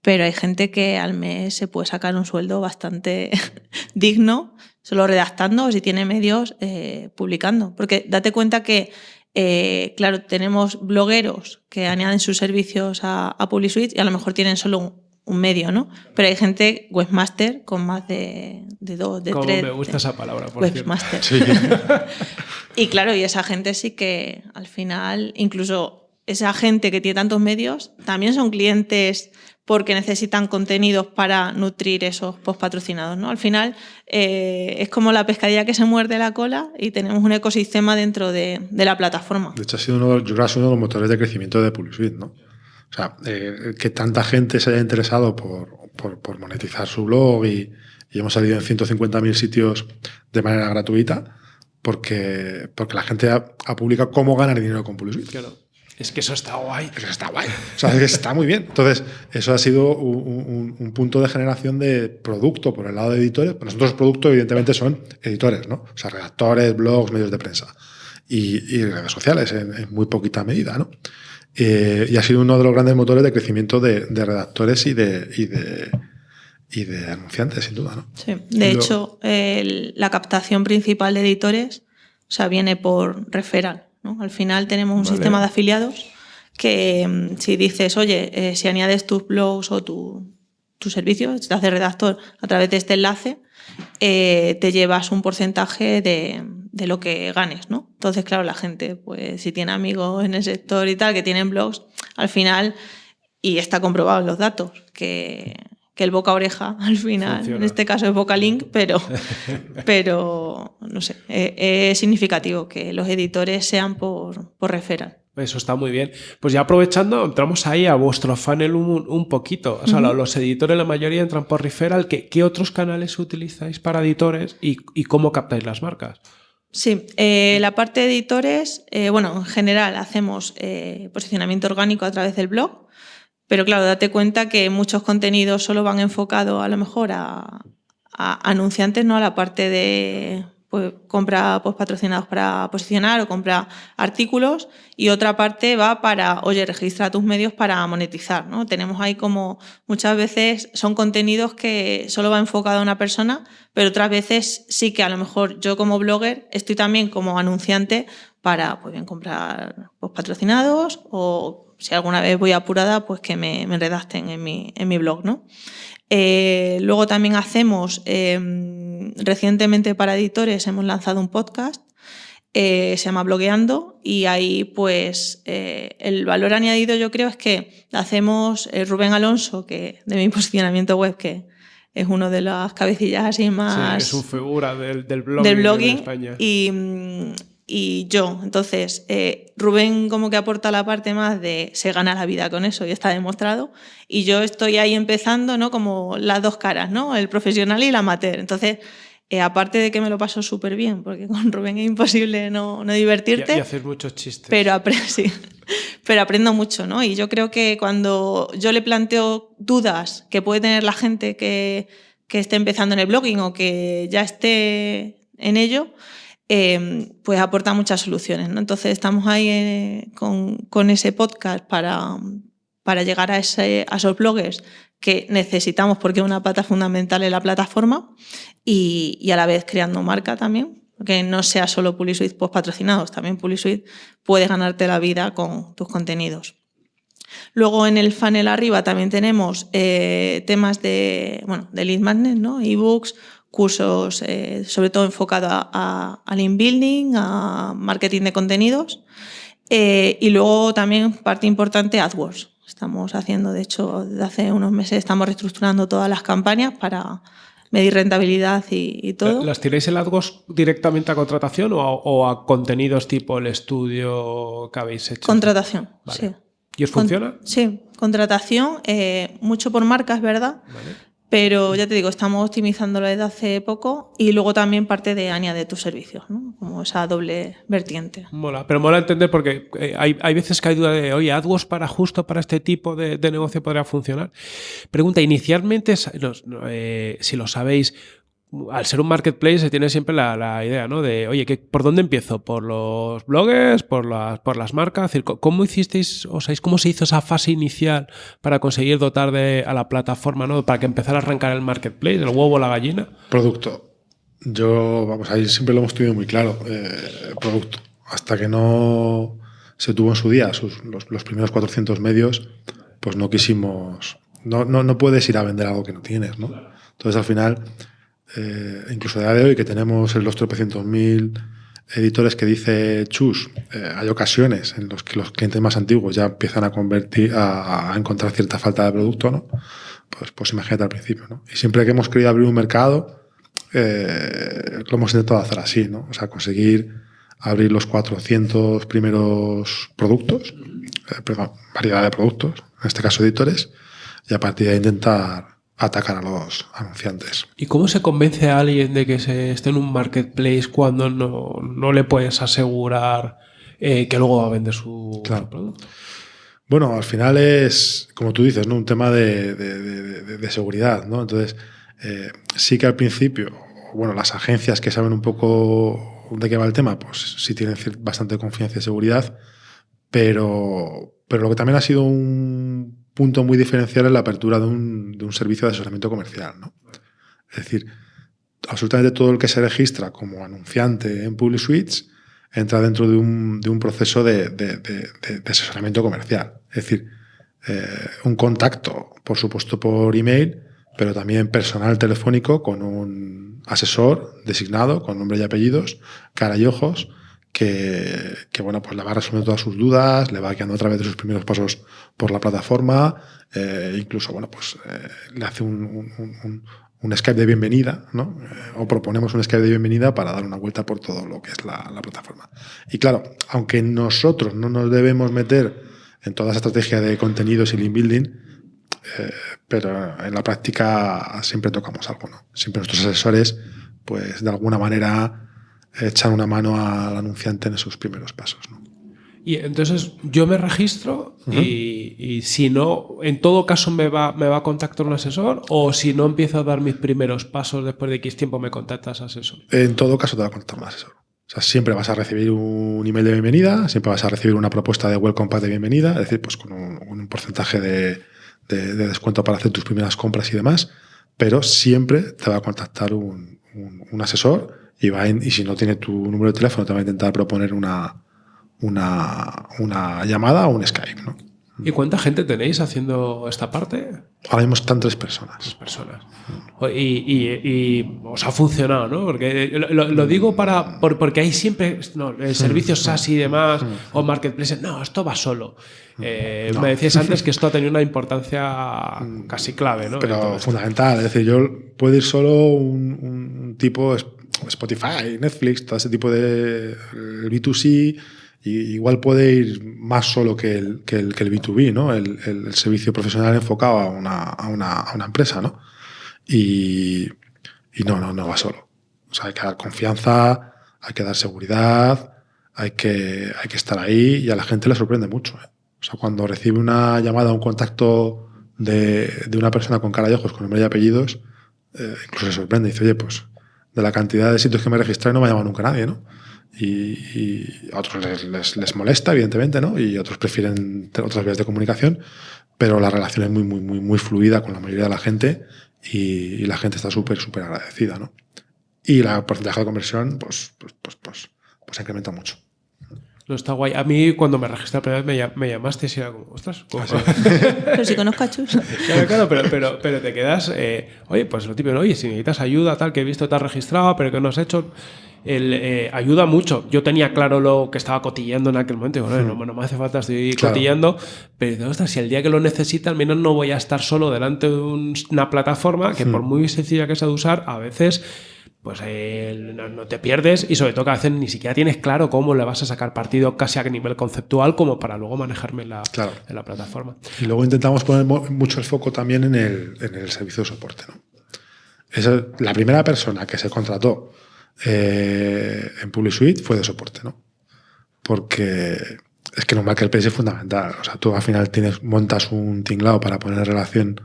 pero hay gente que al mes se puede sacar un sueldo bastante digno, solo redactando o si tiene medios eh, publicando. Porque date cuenta que, eh, claro, tenemos blogueros que añaden sus servicios a, a PubliSuite y a lo mejor tienen solo un, un medio, ¿no? Pero hay gente webmaster con más de, de dos, de Como tres. me gusta de- esa palabra, por cierto. webmaster. sí. Y claro, y esa gente sí que al final, incluso esa gente que tiene tantos medios, también son clientes porque necesitan contenidos para nutrir esos post patrocinados. ¿no? Al final eh, es como la pescadilla que se muerde la cola y tenemos un ecosistema dentro de, de la plataforma. De hecho, ha sido uno, de los- yo creo que ha sido uno de los motores de crecimiento de PubliSuite, ¿no? O sea, eh, que tanta gente se haya interesado por, por, por monetizar su blog y, y hemos salido en 150.000 sitios de manera gratuita, porque, porque la gente ha, ha publicado cómo ganar dinero con PuliSuite. Claro. Es que eso está guay. Eso está guay. O sea, es que está muy bien. Entonces, eso ha sido un, un- un punto de generación de producto por el lado de editores. Pues nosotros, producto, evidentemente, son editores, ¿no? O sea, redactores, blogs, medios de prensa y, y redes sociales en, en muy poquita medida, ¿no? Eh, y ha sido uno de los grandes motores de crecimiento de, de redactores y de, y de, y de anunciantes, sin duda, ¿no? Sí. De Lo- hecho, el- la captación principal de editores o sea, viene por referral. ¿No? Al final tenemos un Vale. sistema de afiliados que mm, si dices, oye, eh, si añades tus blogs o tu, tu servicio, si te haces redactor a través de este enlace, eh, te llevas un porcentaje de, de lo que ganes, ¿no? Entonces, claro, la gente, pues si tiene amigos en el sector y tal, que tienen blogs, al final, y está comprobado en los datos, que, que el boca oreja, al final, Funciona. en este caso es boca link, pero, pero no sé, eh, es significativo que los editores sean por, por referral. Eso está muy bien. Pues ya aprovechando, entramos ahí a vuestro funnel un, un poquito. O sea, lo- los editores, la mayoría entran por referral. ¿Qué, qué otros canales utilizáis para editores y, y cómo captáis las marcas? Sí, eh, la parte de editores, eh, bueno, en general hacemos eh, posicionamiento orgánico a través del blog, pero claro, date cuenta que muchos contenidos solo van enfocados a lo mejor a, anunciantes, no a la parte de pues, compra post patrocinados para posicionar o compra artículos y otra parte va para, oye, registra tus medios para monetizar, ¿no? Tenemos ahí como muchas veces son contenidos que solo va enfocado a una persona, pero otras veces sí que a lo mejor yo como blogger estoy también como anunciante para pues bien comprar post patrocinados o si alguna vez voy apurada, pues que me, me redacten en mi, en mi blog, ¿no? Eh, luego también hacemos, eh, recientemente para editores hemos lanzado un podcast, eh, se llama Blogueando y ahí pues eh, el valor añadido yo creo es que hacemos Rubén Alonso, que de mi posicionamiento web, que es uno de las cabecillas así más Sí, es un figura del, del blogging, del en blogging España. y, mm, y yo. Entonces, eh, Rubén como que aporta la parte más de se gana la vida con eso y está demostrado. Y yo estoy ahí empezando, ¿no? Como las dos caras, ¿no? El profesional y el amateur. Entonces, eh, aparte de que me lo paso súper bien, porque con Rubén es imposible no, no Y, divertirte. y haces muchos chistes. Pero, apre- sí. pero aprendo mucho, ¿no? Y yo creo que cuando yo le planteo dudas que puede tener la gente que, que esté empezando en el blogging o que ya esté en ello, eh, pues aporta muchas soluciones, ¿no? Entonces estamos ahí eh, con, ese podcast para, para llegar a, esos bloggers que necesitamos porque es una pata fundamental en la plataforma y, a la vez creando marca también, que no sea solo PuliSuite post patrocinados, también PuliSuite puedes ganarte la vida con tus contenidos. Luego en el funnel arriba también tenemos eh, temas de, bueno, de lead magnet, ¿no? ebooks, cursos eh, sobre todo enfocados a, a, al inbuilding, a marketing de contenidos eh, y luego también parte importante AdWords. Estamos haciendo, de hecho, desde hace unos meses estamos reestructurando todas las campañas para medir rentabilidad y, y todo. ¿Las tiráis el AdWords directamente a contratación o a, o a contenidos tipo el estudio que habéis hecho? Contratación, Vale. sí. ¿Y os Con- funciona? sí, contratación, eh, mucho por marcas, ¿verdad? Vale. Pero ya te digo, estamos optimizándolo desde hace poco y luego también parte de añade tus servicios, ¿no? Como esa doble vertiente. Mola, pero mola entender porque eh, hay, hay veces que hay duda de, oye, AdWords para justo para este tipo de, de negocio podría funcionar. Pregunta, inicialmente, los- no, eh, si lo sabéis, al ser un marketplace se tiene siempre la, la idea, ¿no? De, oye, ¿qué, ¿por dónde empiezo? ¿Por los bloggers? ¿Por las, por las marcas? ¿cómo hicisteis, o cómo se hizo esa fase inicial para conseguir dotar de, a la plataforma, ¿no? Para que empezara a arrancar el marketplace, el huevo la gallina. Producto. Yo, vamos, ahí siempre lo hemos tenido muy claro. eh, producto. Hasta que no se tuvo en su día los, los primeros 400 medios, pues no quisimos. No, no, no puedes ir a vender algo que no tienes, ¿no? Entonces, al final, eh, incluso a día de hoy, que tenemos en los tropecientos mil editores que dice Chus, eh, hay ocasiones en los que los clientes más antiguos ya empiezan a convertir, a, encontrar cierta falta de producto, ¿no? Pues, pues imagínate al principio, ¿no? Y siempre que hemos querido abrir un mercado, eh, lo hemos intentado hacer así, ¿no? O sea, conseguir abrir los 400 primeros productos, perdón, variedad de productos, en este caso editores, y a partir de intentar atacar a los anunciantes. ¿Y cómo se convence a alguien de que se esté en un marketplace cuando no, no le puedes asegurar eh, que luego va a vender su, Claro. su producto? Bueno, al final es, como tú dices, ¿no? un tema de, de- de- de- de seguridad. ¿no? Entonces, eh, sí que al principio, bueno, las agencias que saben un poco de qué va el tema, pues sí tienen bastante confianza y seguridad, pero, pero lo que también ha sido un punto muy diferencial es la apertura de un, de un servicio de asesoramiento comercial. ¿no? Es decir, absolutamente todo el que se registra como anunciante en Public Suites entra dentro de un, de un proceso de, de- de- asesoramiento comercial. Es decir, eh, un contacto, por supuesto, por email, pero también personal telefónico con un asesor designado con nombre y apellidos, cara y ojos, que, bueno, pues le va resolviendo todas sus dudas, le va guiando a través de sus primeros pasos por la plataforma, eh, incluso, bueno, pues eh, le hace un, un- Skype de bienvenida, ¿no? Eh, o proponemos un Skype de bienvenida para dar una vuelta por todo lo que es la, la plataforma. Y claro, aunque nosotros no nos debemos meter en toda esa estrategia de contenidos y link building, pero en la práctica siempre tocamos algo, ¿no? Siempre nuestros asesores, pues de alguna manera echan una mano al anunciante en esos primeros pasos, ¿no? Y entonces yo me registro y, y si no, en todo caso me va, me va a contactar un asesor o si no empiezo a dar mis primeros pasos después de X tiempo me contactas asesor. En todo caso te va a contactar un asesor. O sea, siempre vas a recibir un email de bienvenida, siempre vas a recibir una propuesta de welcome pack de bienvenida, es decir, pues con un, porcentaje de, de- de descuento para hacer tus primeras compras y demás, pero siempre te va a contactar un, un- un asesor y, va a in- y si no tiene tu número de teléfono te va a intentar proponer una, una, una llamada o un Skype. ¿no? ¿Y cuánta gente tenéis haciendo esta parte? Ahora mismo están tres personas. personas. Y, y- y os ha funcionado, ¿no? Porque lo, lo- lo digo para por- porque hay siempre no, eh, servicios SaaS y demás o marketplaces. No, esto va solo. Eh, Me decías antes que esto ha tenido una importancia casi clave, ¿no? pero fundamental. Es decir, yo puedo ir solo un, tipo Spotify, Netflix, todo ese tipo de el B2C, y igual puede ir más solo que el, que el, que el B2B, ¿no? El, servicio profesional enfocado a una, a una, a una empresa, ¿no? Y, y no, no, no va solo. O sea, hay que dar confianza, hay que dar seguridad, hay que, hay que estar ahí y a la gente le sorprende mucho. ¿eh? O sea, cuando recibe una llamada, un contacto de, de una persona con cara y ojos, con nombre y apellidos, eh, incluso se sorprende y dice, oye, pues de la cantidad de sitios que me registré no me ha llamado nunca nadie, ¿no? Y, y a otros les, les- les molesta, evidentemente, ¿no? Y otros prefieren otras vías de comunicación, pero la relación es muy, muy, muy, muy fluida con la mayoría de la gente y, y la gente está súper, súper agradecida, ¿no? Y la porcentaje de conversión, pues, pues, pues, pues, pues incrementa mucho. No está guay. A mí cuando me registré la primera vez me, llam- me llamaste y era como, ostras, ¿cómo- Pero si conozco a Chus. Claro, claro, pero, pero, pero te quedas, eh, oye, pues lo típico, oye, si necesitas ayuda, tal, que he visto que te has registrado, pero que no has hecho, el, eh, ayuda mucho. Yo tenía claro lo que estaba cotillando en aquel momento, digo, no, no, no me hace falta, estoy Claro. cotillando, pero ostras, si el día que lo necesita, al menos no voy a estar solo delante de un- una plataforma que por muy sencilla que sea de usar, a veces pues eh, no, te pierdes y sobre todo que a veces ni siquiera tienes claro cómo le vas a sacar partido casi a nivel conceptual como para luego manejarme en la, Claro. en la plataforma. Y luego intentamos poner mucho el foco también en el, en el servicio de soporte. ¿no? Esa- la primera persona que se contrató eh, en Public Suite fue de soporte, ¿no? Porque es que en un marketplace es fundamental. O sea, tú al final tienes, montas un tinglado para poner en relación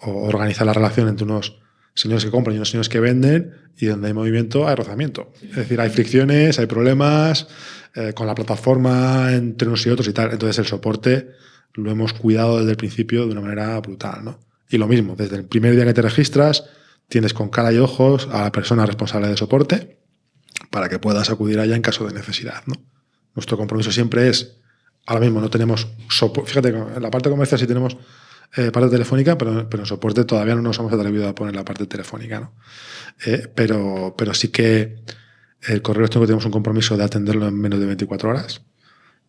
o organizar la relación entre unos señores que compran y unos señores que venden y donde hay movimiento hay rozamiento. Es decir, hay fricciones, hay problemas eh, con la plataforma entre unos y otros y tal. Entonces el soporte lo hemos cuidado desde el principio de una manera brutal, ¿no? Y lo mismo, desde el primer día que te registras, tienes con cara y ojos a la persona responsable de soporte para que puedas acudir allá en caso de necesidad, ¿no? Nuestro compromiso siempre es, ahora mismo no tenemos soporte, fíjate, en la parte comercial sí tenemos eh, parte telefónica, pero, pero en soporte todavía no nos hemos atrevido a poner la parte telefónica, ¿no? Eh, pero, pero sí que el correo electrónico tenemos un compromiso de atenderlo en menos de 24 horas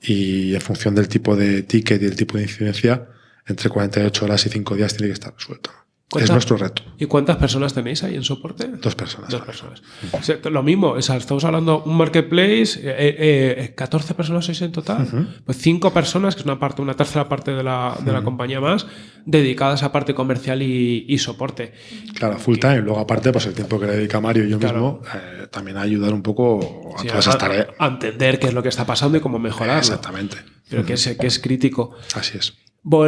y en función del tipo de ticket y el tipo de incidencia, entre 48 horas y 5 días tiene que estar resuelto. Es nuestro reto. ¿Y cuántas personas tenéis ahí en soporte? Dos personas. Dos personas. O sea, lo mismo, o sea, estamos hablando un marketplace, eh, eh, 14 personas sois en total, pues cinco personas, que es una parte, una tercera parte de la, de la compañía más, dedicadas a parte comercial y, y, soporte. Claro, full time. Luego, aparte, pues el tiempo que le dedica Mario y yo mismo, eh, también a ayudar un poco a Sí, todas esas tareas. a entender qué es lo que está pasando y cómo mejorarlo. Exactamente. Pero que es, que es crítico. Así es.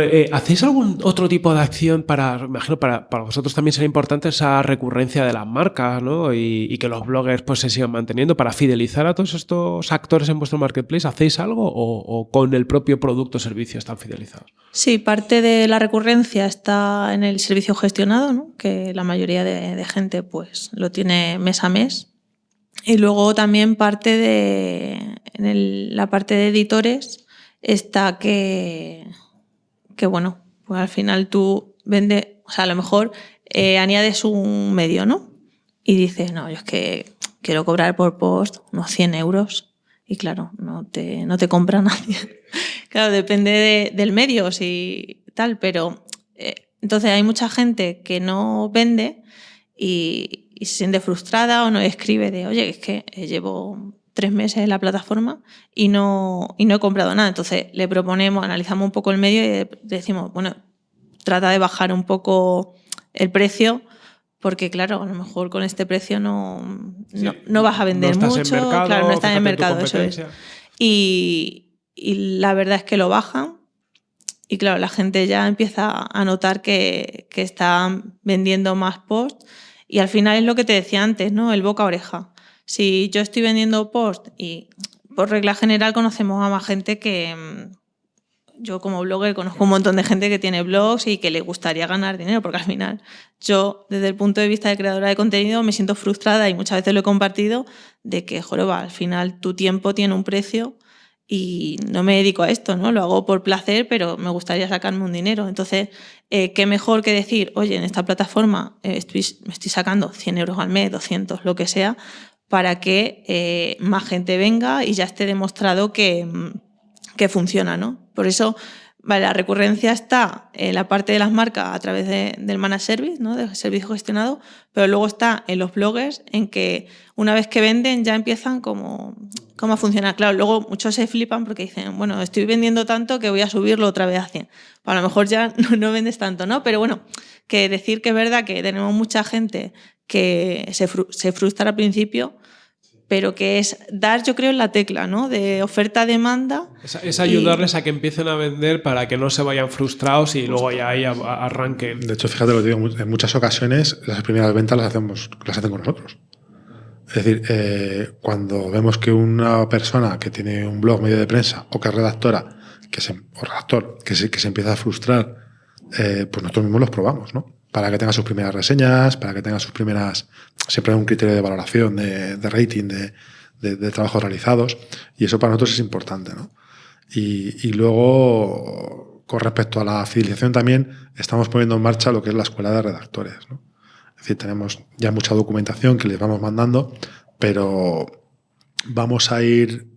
Eh, ¿Hacéis algún otro tipo de acción para, imagino, para, para vosotros también será importante esa recurrencia de las marcas, ¿no? Y, que los bloggers pues se sigan manteniendo para fidelizar a todos estos actores en vuestro marketplace. ¿Hacéis algo o, con el propio producto o servicio están fidelizados? Sí, parte de la recurrencia está en el servicio gestionado, ¿no? que la mayoría de, gente pues, lo tiene mes a mes. Y luego también parte de la parte de editores está que, que bueno, pues al final tú vendes, o sea, a lo mejor eh, añades un medio, ¿no? Y dices, no, yo es que quiero cobrar por post unos 100 euros. Y claro, no te, no te compra nadie. claro, depende de- del medio, si tal, pero eh, entonces hay mucha gente que no vende y, y se siente frustrada o no escribe de, oye, es que eh, llevo tres meses en la plataforma y no, y no he comprado nada. Entonces le proponemos, analizamos un poco el medio y decimos, bueno, trata de bajar un poco el precio porque claro, a lo mejor con este precio no, no, Sí, no vas a vender no mucho, mercado, claro, no estás en tu mercado, eso es. Y, y la verdad es que lo bajan y claro, la gente ya empieza a notar que, que están vendiendo más post y al final es lo que te decía antes, ¿no? El boca a oreja. Si yo estoy vendiendo post y por regla general conocemos a más gente que mm, yo como blogger conozco un montón de gente que tiene blogs y que le gustaría ganar dinero porque al final yo desde el punto de vista de creadora de contenido me siento frustrada y muchas veces lo he compartido de que, joroba, al final tu tiempo tiene un precio y no me dedico a esto, ¿no? Lo hago por placer, pero me gustaría sacarme un dinero. Entonces, eh, qué mejor que decir, oye, en esta plataforma eh, estoy, me estoy sacando 100 euros al mes, 200, lo que sea, para que eh, más gente venga y ya esté demostrado que, que funciona, ¿no? Por eso, vale, la recurrencia está en la parte de las marcas a través de- del managed service, ¿no? Del servicio gestionado, pero luego está en los bloggers en que una vez que venden ya empiezan como, como a funcionar. Claro, luego muchos se flipan porque dicen, bueno, estoy vendiendo tanto que voy a subirlo otra vez a 100. A lo mejor ya no, no vendes tanto, ¿no? Pero bueno, que decir que es verdad que tenemos mucha gente que se, fru- se frustra al principio, pero que es dar, yo creo, en la tecla, ¿no? De oferta-demanda. Es, es ayudarles a que empiecen a vender para que no se vayan frustrados y luego ya ahí arranquen. De hecho, fíjate lo que digo, en muchas ocasiones las primeras ventas las hacemos, las hacen con nosotros. Es decir, eh, cuando vemos que una persona que tiene un blog medio de prensa o que es redactora, que se, o redactor, que se, que se empieza a frustrar, eh, pues nosotros mismos los probamos, ¿no? Para que tenga sus primeras reseñas, para que tenga sus primeras. Siempre hay un criterio de valoración, de, rating, de, de- trabajos realizados, y eso para nosotros es importante, ¿no? Y, y luego, con respecto a la fidelización también, estamos poniendo en marcha lo que es la escuela de redactores. ¿no? Es decir, tenemos ya mucha documentación que les vamos mandando, pero vamos a ir,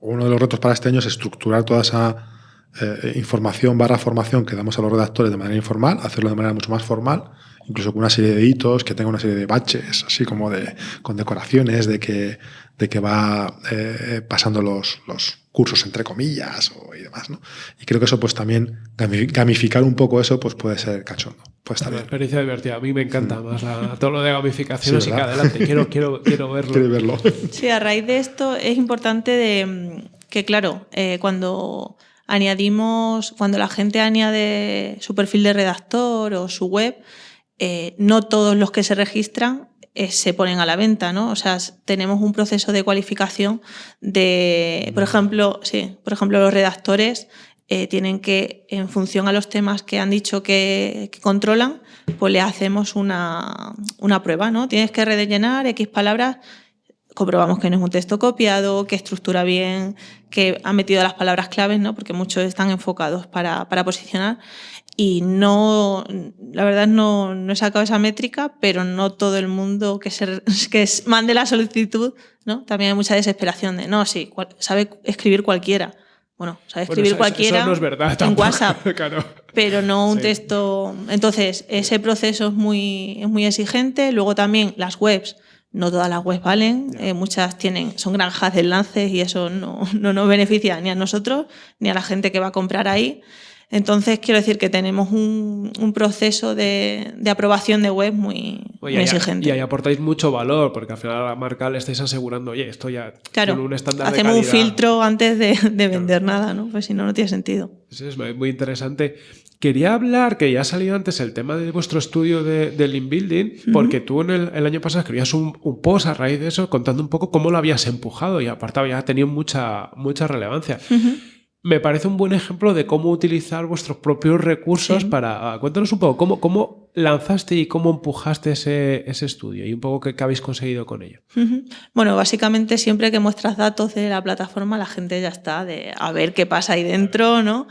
uno de los retos para este año es estructurar toda esa eh, información barra formación que damos a los redactores de manera informal, hacerlo de manera mucho más formal, incluso con una serie de hitos, que tenga una serie de baches, así como de con decoraciones, de que, de que va eh, pasando los, los cursos entre comillas o, y demás, ¿no? Y creo que eso pues también gami- gamificar un poco eso pues puede ser cachondo, puede estar Una bien. experiencia divertida. A mí me encanta más la- todo lo de gamificación, Sí, así que adelante, quiero, quiero, quiero verlo. Quiero verlo. Sí, a raíz de esto es importante de, mm, que, claro, eh, cuando añadimos, cuando la gente añade su perfil de redactor o su web, eh, no todos los que se registran eh, se ponen a la venta, ¿no? O sea, tenemos un proceso de cualificación de, por ejemplo, sí, por ejemplo, los redactores eh, tienen que, en función a los temas que han dicho que, que controlan, pues le hacemos una, una prueba, ¿no? Tienes que rellenar X palabras comprobamos que no es un texto copiado, que estructura bien, que ha metido las palabras claves, ¿no? porque muchos están enfocados para, para posicionar. Y no, la verdad no, no he sacado esa métrica, pero no todo el mundo que, se, que mande la solicitud, ¿no? También hay mucha desesperación de, no, sí, cual- sabe escribir cualquiera. Bueno, sabe Bueno, escribir eso- eso cualquiera no es verdad en WhatsApp, claro. pero no un Sí. texto. Entonces, ese proceso es muy, es muy exigente. Luego también las webs, no todas las webs valen, eh, muchas tienen, son granjas de enlaces y eso no, no nos beneficia ni a nosotros ni a la gente que va a comprar ahí. Entonces, quiero decir que tenemos un, un proceso de, de aprobación de web muy, Oye, exigente. Y ahí aportáis mucho valor, porque al final a la marca le estáis asegurando, oye, esto ya Claro, tiene un estándar de hacemos un calidad". filtro antes de, de vender nada, ¿no? Pues si no, no tiene sentido. Es muy interesante. Quería hablar, que ya ha salido antes el tema de vuestro estudio de, de Lean Building, porque tú en el, el año pasado escribías un, un post a raíz de eso contando un poco cómo lo habías empujado y aparte había tenido mucha, mucha relevancia. Me parece un buen ejemplo de cómo utilizar vuestros propios recursos Sí. para... ah, Cuéntanos un poco, ¿cómo, cómo lanzaste y cómo empujaste ese, ese estudio y un poco qué, qué habéis conseguido con ello? Bueno, básicamente siempre que muestras datos de la plataforma, la gente ya está de a ver qué pasa ahí dentro, ¿no?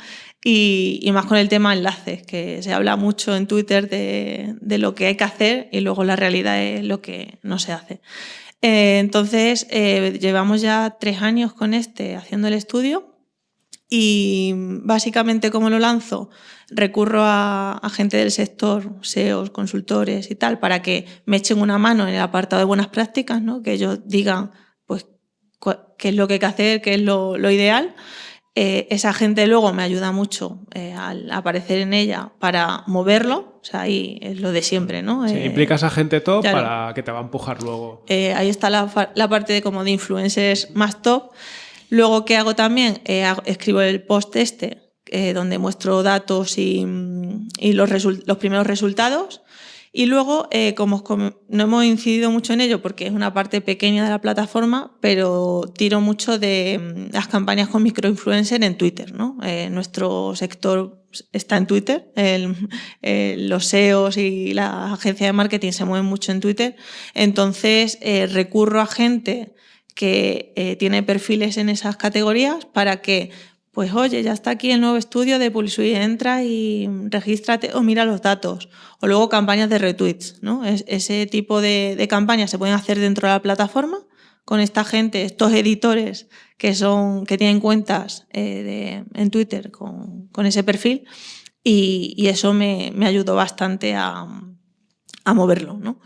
Y, y más con el tema enlaces, que se habla mucho en Twitter de, de lo que hay que hacer y luego la realidad es lo que no se hace. Eh, entonces, eh, llevamos ya tres años con este haciendo el estudio y básicamente, ¿cómo lo lanzo? Recurro a, a gente del sector, SEOs, consultores y tal, para que me echen una mano en el apartado de buenas prácticas, ¿no? que ellos digan pues, qué es lo que hay que hacer, qué es lo, lo ideal. Eh, esa gente luego me ayuda mucho eh, al aparecer en ella para moverlo, o sea, ahí es lo de siempre, ¿no? Sí, Eh, implicas a gente top claro. para que te va a empujar luego. eh, ahí está la, la parte de como de influencers más top. Luego, ¿qué hago también? Eh, escribo el post este, eh, donde muestro datos y, mm, y los, los primeros resultados. Y luego, eh, como no hemos incidido mucho en ello porque es una parte pequeña de la plataforma, pero tiro mucho de mm, las campañas con microinfluencer en Twitter. ¿no? Eh, nuestro sector está en Twitter, eh, los SEOs y la agencia de marketing se mueven mucho en Twitter. Entonces, eh, recurro a gente que tiene perfiles en esas categorías para que, pues oye, ya está aquí el nuevo estudio de PuliSuite, entra y regístrate o mira los datos. O luego campañas de retweets, ¿no? Es- ese tipo de, campañas se pueden hacer dentro de la plataforma con esta gente, estos editores que son que tienen cuentas eh, en Twitter con, ese perfil y, eso me, me ayudó bastante a, a moverlo, ¿no?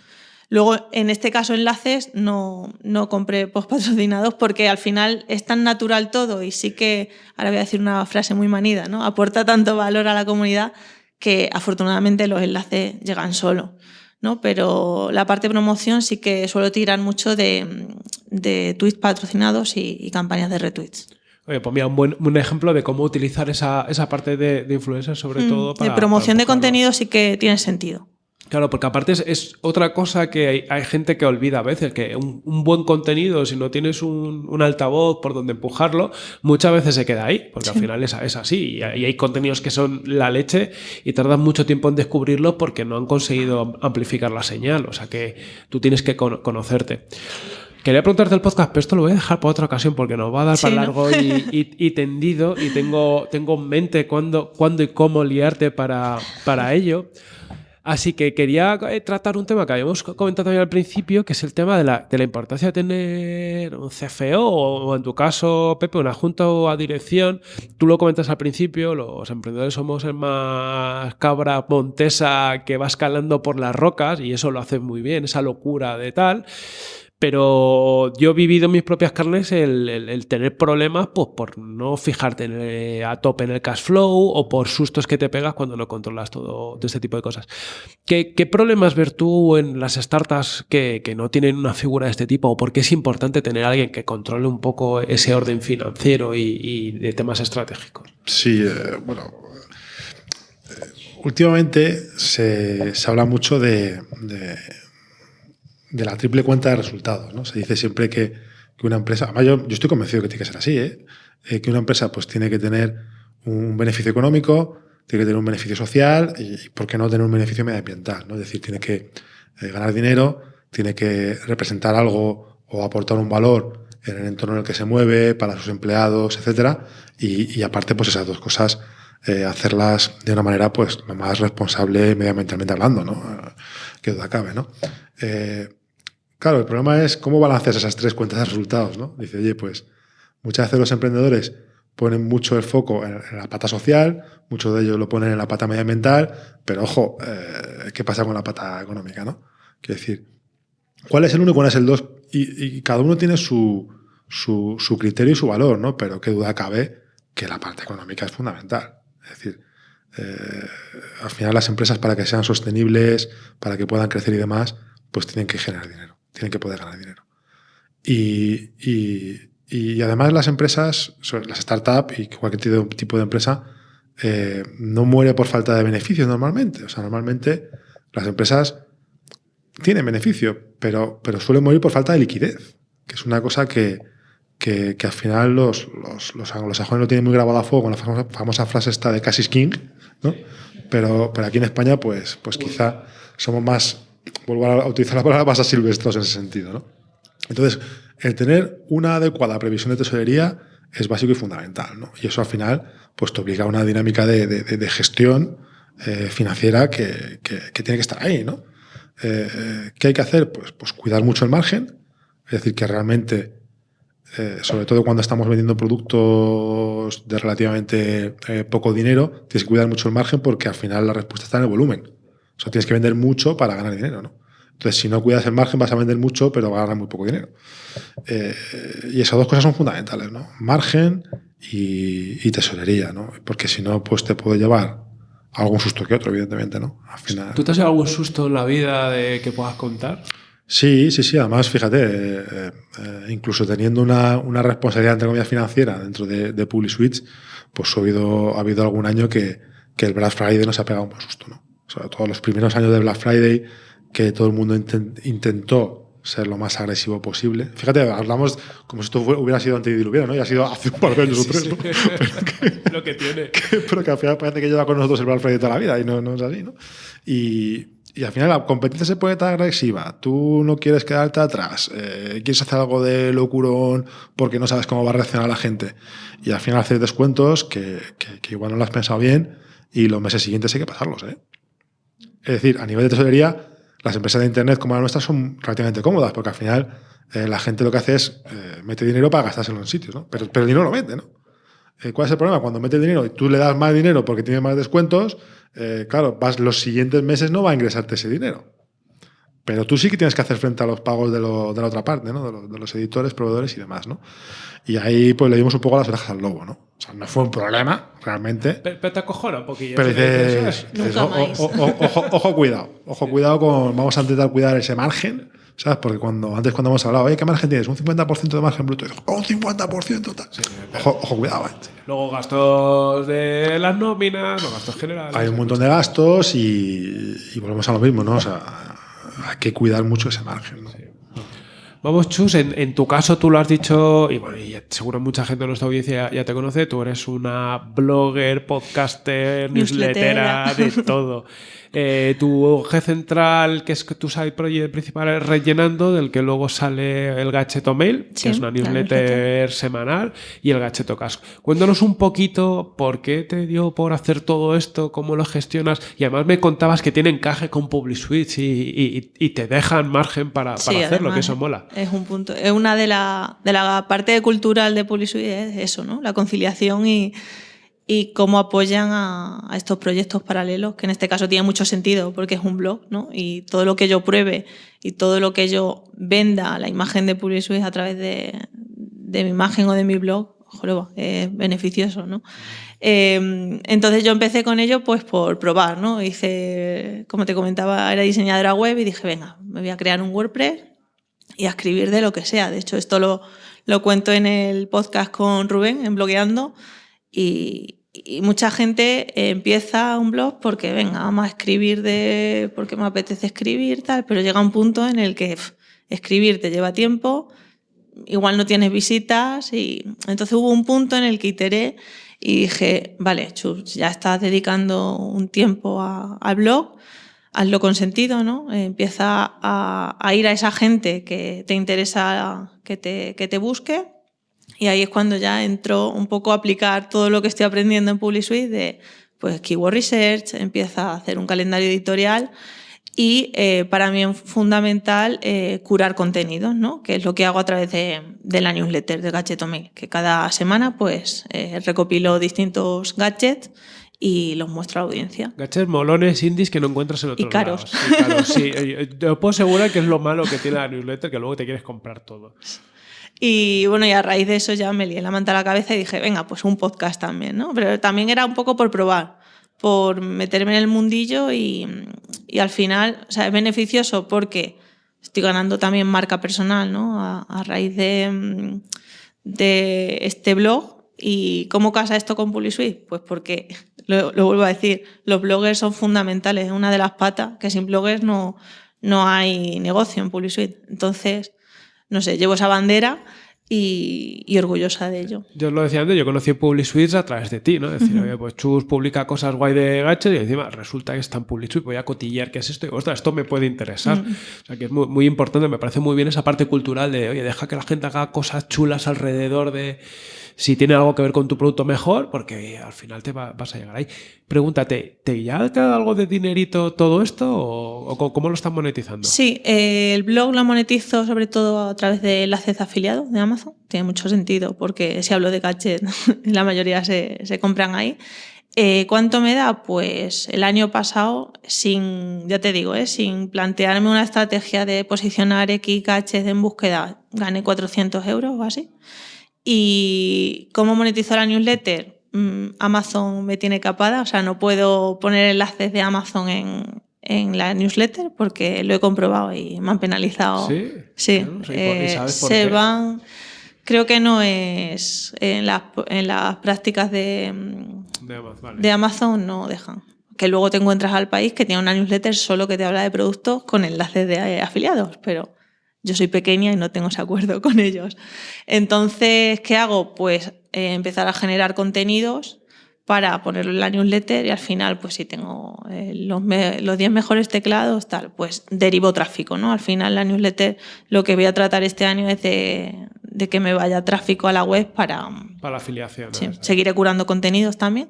Luego, en este caso, enlaces, no, no compré post patrocinados porque al final es tan natural todo y sí que, ahora voy a decir una frase muy manida, ¿no? Aporta tanto valor a la comunidad que afortunadamente los enlaces llegan solo, ¿no? Pero la parte de promoción sí que suelo tirar mucho de, de tweets patrocinados y, y campañas de retweets. Oye, pues mira, un buen un ejemplo de cómo utilizar esa, esa parte de, de influencers, sobre Mm, todo para. de promoción para de contenido sí que tiene sentido. Claro, porque aparte es, es otra cosa que hay, hay gente que olvida a veces, que un, un buen contenido, si no tienes un, un altavoz por donde empujarlo, muchas veces se queda ahí, porque al Sí. final es, es así. Y hay, y hay contenidos que son la leche y tardan mucho tiempo en descubrirlos porque no han conseguido amplificar la señal. O sea que tú tienes que cono- conocerte. Quería preguntarte el podcast, pero esto lo voy a dejar para otra ocasión porque nos va a dar Sí, para ¿no? largo y, y- y tendido y tengo, tengo en mente cuándo, cuándo y cómo liarte para, para ello. Así que quería eh, tratar un tema que habíamos co- comentado también al principio, que es el tema de la, importancia de tener un CFO o, en tu caso, Pepe, una junta o a dirección. Tú lo comentas al principio, los emprendedores somos el más cabra montesa que va escalando por las rocas y eso lo hace muy bien, esa locura de tal. Pero yo he vivido en mis propias carnes el, el- tener problemas pues, por no fijarte en el- a tope en el cash flow o por sustos que te pegas cuando no controlas todo, todo este tipo de cosas. ¿Qué, qué problemas ver tú en las startups que, que no tienen una figura de este tipo? ¿O por qué es importante tener a alguien que controle un poco ese orden financiero y, y de temas estratégicos? Sí, eh, bueno. eh, últimamente se, se habla mucho de, de la triple cuenta de resultados. ¿no? Se dice siempre que, que una empresa. Además, yo, estoy convencido que tiene que ser así, ¿eh? Eh, que una empresa pues, tiene que tener un beneficio económico, tiene que tener un beneficio social y, ¿por qué no tener un beneficio medioambiental? ¿no? Es decir, tiene que eh, ganar dinero, tiene que representar algo o aportar un valor en el entorno en el que se mueve, para sus empleados, etcétera, y, y aparte, pues esas dos cosas, hacerlas de una manera pues lo más responsable medioambientalmente hablando, ¿no? Eh, Que duda cabe, ¿no? Eh, claro, el problema es cómo balanceas esas tres cuentas de resultados, ¿no? Dice, oye, pues muchas veces los emprendedores ponen mucho el foco en, la pata social, muchos de ellos lo ponen en la pata medioambiental, pero ojo, eh, ¿qué pasa con la pata económica? ¿no? Quiero decir, ¿cuál es el uno y cuál es el dos? Y, cada uno tiene su, su, su, criterio y su valor, ¿no? pero qué duda cabe que la parte económica es fundamental. Es decir, eh, al final las empresas para que sean sostenibles, para que puedan crecer y demás, pues tienen que generar dinero, tienen que poder ganar dinero. Y, y, y además las empresas, las startups y cualquier tipo de empresa, eh, no muere por falta de beneficios normalmente. O sea, normalmente las empresas tienen beneficio, pero, pero suelen morir por falta de liquidez, que es una cosa que, que, al final los, los, los, anglosajones lo tienen muy grabado a fuego con la famosa, frase esta de Cassis King, ¿no? pero, pero aquí en España pues, pues quizá somos más, vuelvo a utilizar la palabra, más silvestros en ese sentido. ¿no? Entonces, el tener una adecuada previsión de tesorería es básico y fundamental. ¿no? Y eso al final pues, te obliga a una dinámica de, de, gestión eh, financiera que, que, tiene que estar ahí. ¿no? Eh, ¿Qué hay que hacer? Pues, pues cuidar mucho el margen, es decir, que realmente, eh, sobre todo cuando estamos vendiendo productos de relativamente poco dinero, tienes que cuidar mucho el margen porque al final la respuesta está en el volumen. O sea, tienes que vender mucho para ganar dinero. ¿no? Entonces, si no cuidas el margen, vas a vender mucho, pero vas a ganar muy poco dinero. Eh, y esas dos cosas son fundamentales, ¿no? Margen y, tesorería, ¿no? Porque si no, pues te puede llevar algún susto que otro, evidentemente, ¿no? Al final... ¿Tú te has llevado algún susto en la vida de que puedas contar? Sí, sí, sí. Además, fíjate, eh, eh, incluso teniendo una, una, responsabilidad, entre comillas, financiera dentro de, de PubliSwitch, pues ha habido, ha habido algún año que, que el Black Friday nos ha pegado un buen susto, ¿no? Sobre todo los primeros años de Black Friday que todo el mundo intentó ser lo más agresivo posible. Fíjate, hablamos como si esto hubiera sido antediluviano, ¿no? Y ha sido hace un par de años o tres, ¿no? Pero lo que tiene. pero que al final parece que lleva con nosotros el Black Friday toda la vida y no, no es así, ¿no? Y, y, al final la competencia se puede estar agresiva, tú no quieres quedarte atrás, eh, quieres hacer algo de locurón porque no sabes cómo va a reaccionar la gente. Y al final hacer descuentos que, que, que igual no lo has pensado bien y los meses siguientes hay que pasarlos, ¿eh? Es decir, a nivel de tesorería las empresas de Internet como la nuestra son relativamente cómodas, porque al final eh, la gente lo que hace es mete dinero para gastárselo en sitios, ¿no? Pero, pero el dinero lo mete, ¿no? Eh, ¿Cuál es el problema? Cuando mete dinero y tú le das más dinero porque tiene más descuentos, claro, vas, los siguientes meses no va a ingresarte ese dinero. Pero tú sí que tienes que hacer frente a los pagos de, lo, de la otra parte, ¿no? de, los, editores, proveedores y demás. ¿no? Y ahí pues le dimos un poco las orejas al lobo. ¿no? O sea, no fue un problema, realmente. Pero, te acojona un poquillo. Pero dices, ojo, cuidado. Ojo, cuidado con. Vamos a intentar cuidar ese margen. ¿Sabes? Porque cuando, antes cuando hemos hablado, oye, ¿qué margen tienes? Un 50% de margen bruto. Y un 50% total. ojo, ojo, cuidado. ¿eh? Luego gastos de las nóminas, los gastos generales. Hay un montón de gastos y, y volvemos a lo mismo, ¿no? O sea, hay que cuidar mucho ese margen. Vamos, Chus, en, tu caso tú lo has dicho, y bueno, y seguro mucha gente de nuestra audiencia ya te conoce, tú eres una blogger, podcaster, newslettera, de todo. Eh, tu eje central, que es tu side project principal, es rellenando, del que luego sale el Gacheto Mail, que es una newsletter semanal, y el Gacheto Casco. Cuéntanos un poquito por qué te dio por hacer todo esto, cómo lo gestionas, y además me contabas que tiene encaje con PubliSwitch y, y, te dejan margen para, para hacerlo, que eso mola. Es un punto, es una de la, de la parte cultural de PubliSwitch, es eso, ¿no? La conciliación y y cómo apoyan a, estos proyectos paralelos, que en este caso tiene mucho sentido porque es un blog, ¿no? Y todo lo que yo pruebe y todo lo que yo venda, la imagen de PubliSuite a través de, de, mi imagen o de mi blog, joder, es beneficioso, ¿no? Eh, entonces yo empecé con ello pues por probar, ¿no? Hice, como te comentaba, era diseñadora web y dije, venga, me voy a crear un WordPress y a escribir de lo que sea. De hecho, esto lo, lo cuento en el podcast con Rubén, en Blogueando, y, y mucha gente empieza un blog porque, venga, vamos a escribir de, porque me apetece escribir, tal, pero llega un punto en el que escribir te lleva tiempo, igual no tienes visitas y entonces hubo un punto en el que iteré y dije, vale, Chus, ya estás dedicando un tiempo al blog, hazlo con sentido, ¿no? Empieza a, a, ir a esa gente que te interesa que te, que te busque y ahí es cuando ya entro un poco a aplicar todo lo que estoy aprendiendo en PubliSuite de pues keyword research, empieza a hacer un calendario editorial Y eh, para mí es fundamental eh, curar contenidos, ¿no? que es lo que hago a través de, de la newsletter de Gadgetomil, que cada semana pues, eh, recopilo distintos gadgets y los muestro a la audiencia. Gadgets molones indies que no encuentras en otros Y caros. lados. Y caros, sí. Te puedo asegurar que es lo malo que tiene la newsletter, que luego te quieres comprar todo. Y bueno, y a raíz de eso ya me lié la manta a la cabeza y dije, venga, pues un podcast también, ¿no? Pero también era un poco por probar, por meterme en el mundillo y, y al final, o sea, es beneficioso porque estoy ganando también marca personal, ¿no? A, a raíz de, de este blog. ¿Y cómo casa esto con PubliSuite? Pues porque, lo, lo vuelvo a decir, los bloggers son fundamentales, es una de las patas, que sin bloggers no, no hay negocio en PubliSuite. Entonces, no sé, llevo esa bandera y, y orgullosa de ello. Yo os lo decía antes, yo conocí PubliSuite a través de ti, ¿no? Es decir, oye, pues Chus publica cosas guay de gadgets y encima resulta que está en PubliSuite, voy a cotillear qué es esto y, ostras, esto me puede interesar. O sea, que es muy, muy importante, me parece muy bien esa parte cultural de, oye, deja que la gente haga cosas chulas alrededor de si tiene algo que ver con tu producto mejor, porque al final te va- vas a llegar ahí. Pregúntate, ¿te ya te dado algo de dinerito todo esto o, cómo lo están monetizando? Sí, eh, el blog lo monetizo sobre todo a través de enlaces de afiliados de Amazon. Tiene mucho sentido porque si hablo de gadget, la mayoría se, se compran ahí. Eh, ¿Cuánto me da? Pues el año pasado, sin, ya te digo, eh, sin plantearme una estrategia de posicionar X gadgets en búsqueda, gané 400 euros o así. ¿Y cómo monetizo la newsletter? Mm, Amazon me tiene capada, o sea, no puedo poner enlaces de Amazon en, en la newsletter porque lo he comprobado y me han penalizado. Sí, Sí, Claro, sí, ¿y eh, sabes por se qué? van. Creo que no es en las, en las prácticas de, De Amazon, vale. de Amazon no dejan. Que luego te encuentras al país que tiene una newsletter solo que te habla de productos con enlaces de afiliados, pero yo soy pequeña y no tengo ese acuerdo con ellos. Entonces, ¿qué hago? Pues eh, empezar a generar contenidos para ponerlo en la newsletter y al final, pues si tengo eh, los, me- los 10 mejores teclados, tal, pues derivo tráfico, ¿no? Al final la newsletter lo que voy a tratar este año es de, de que me vaya tráfico a la web para, Para la afiliación. seguiré curando contenidos también,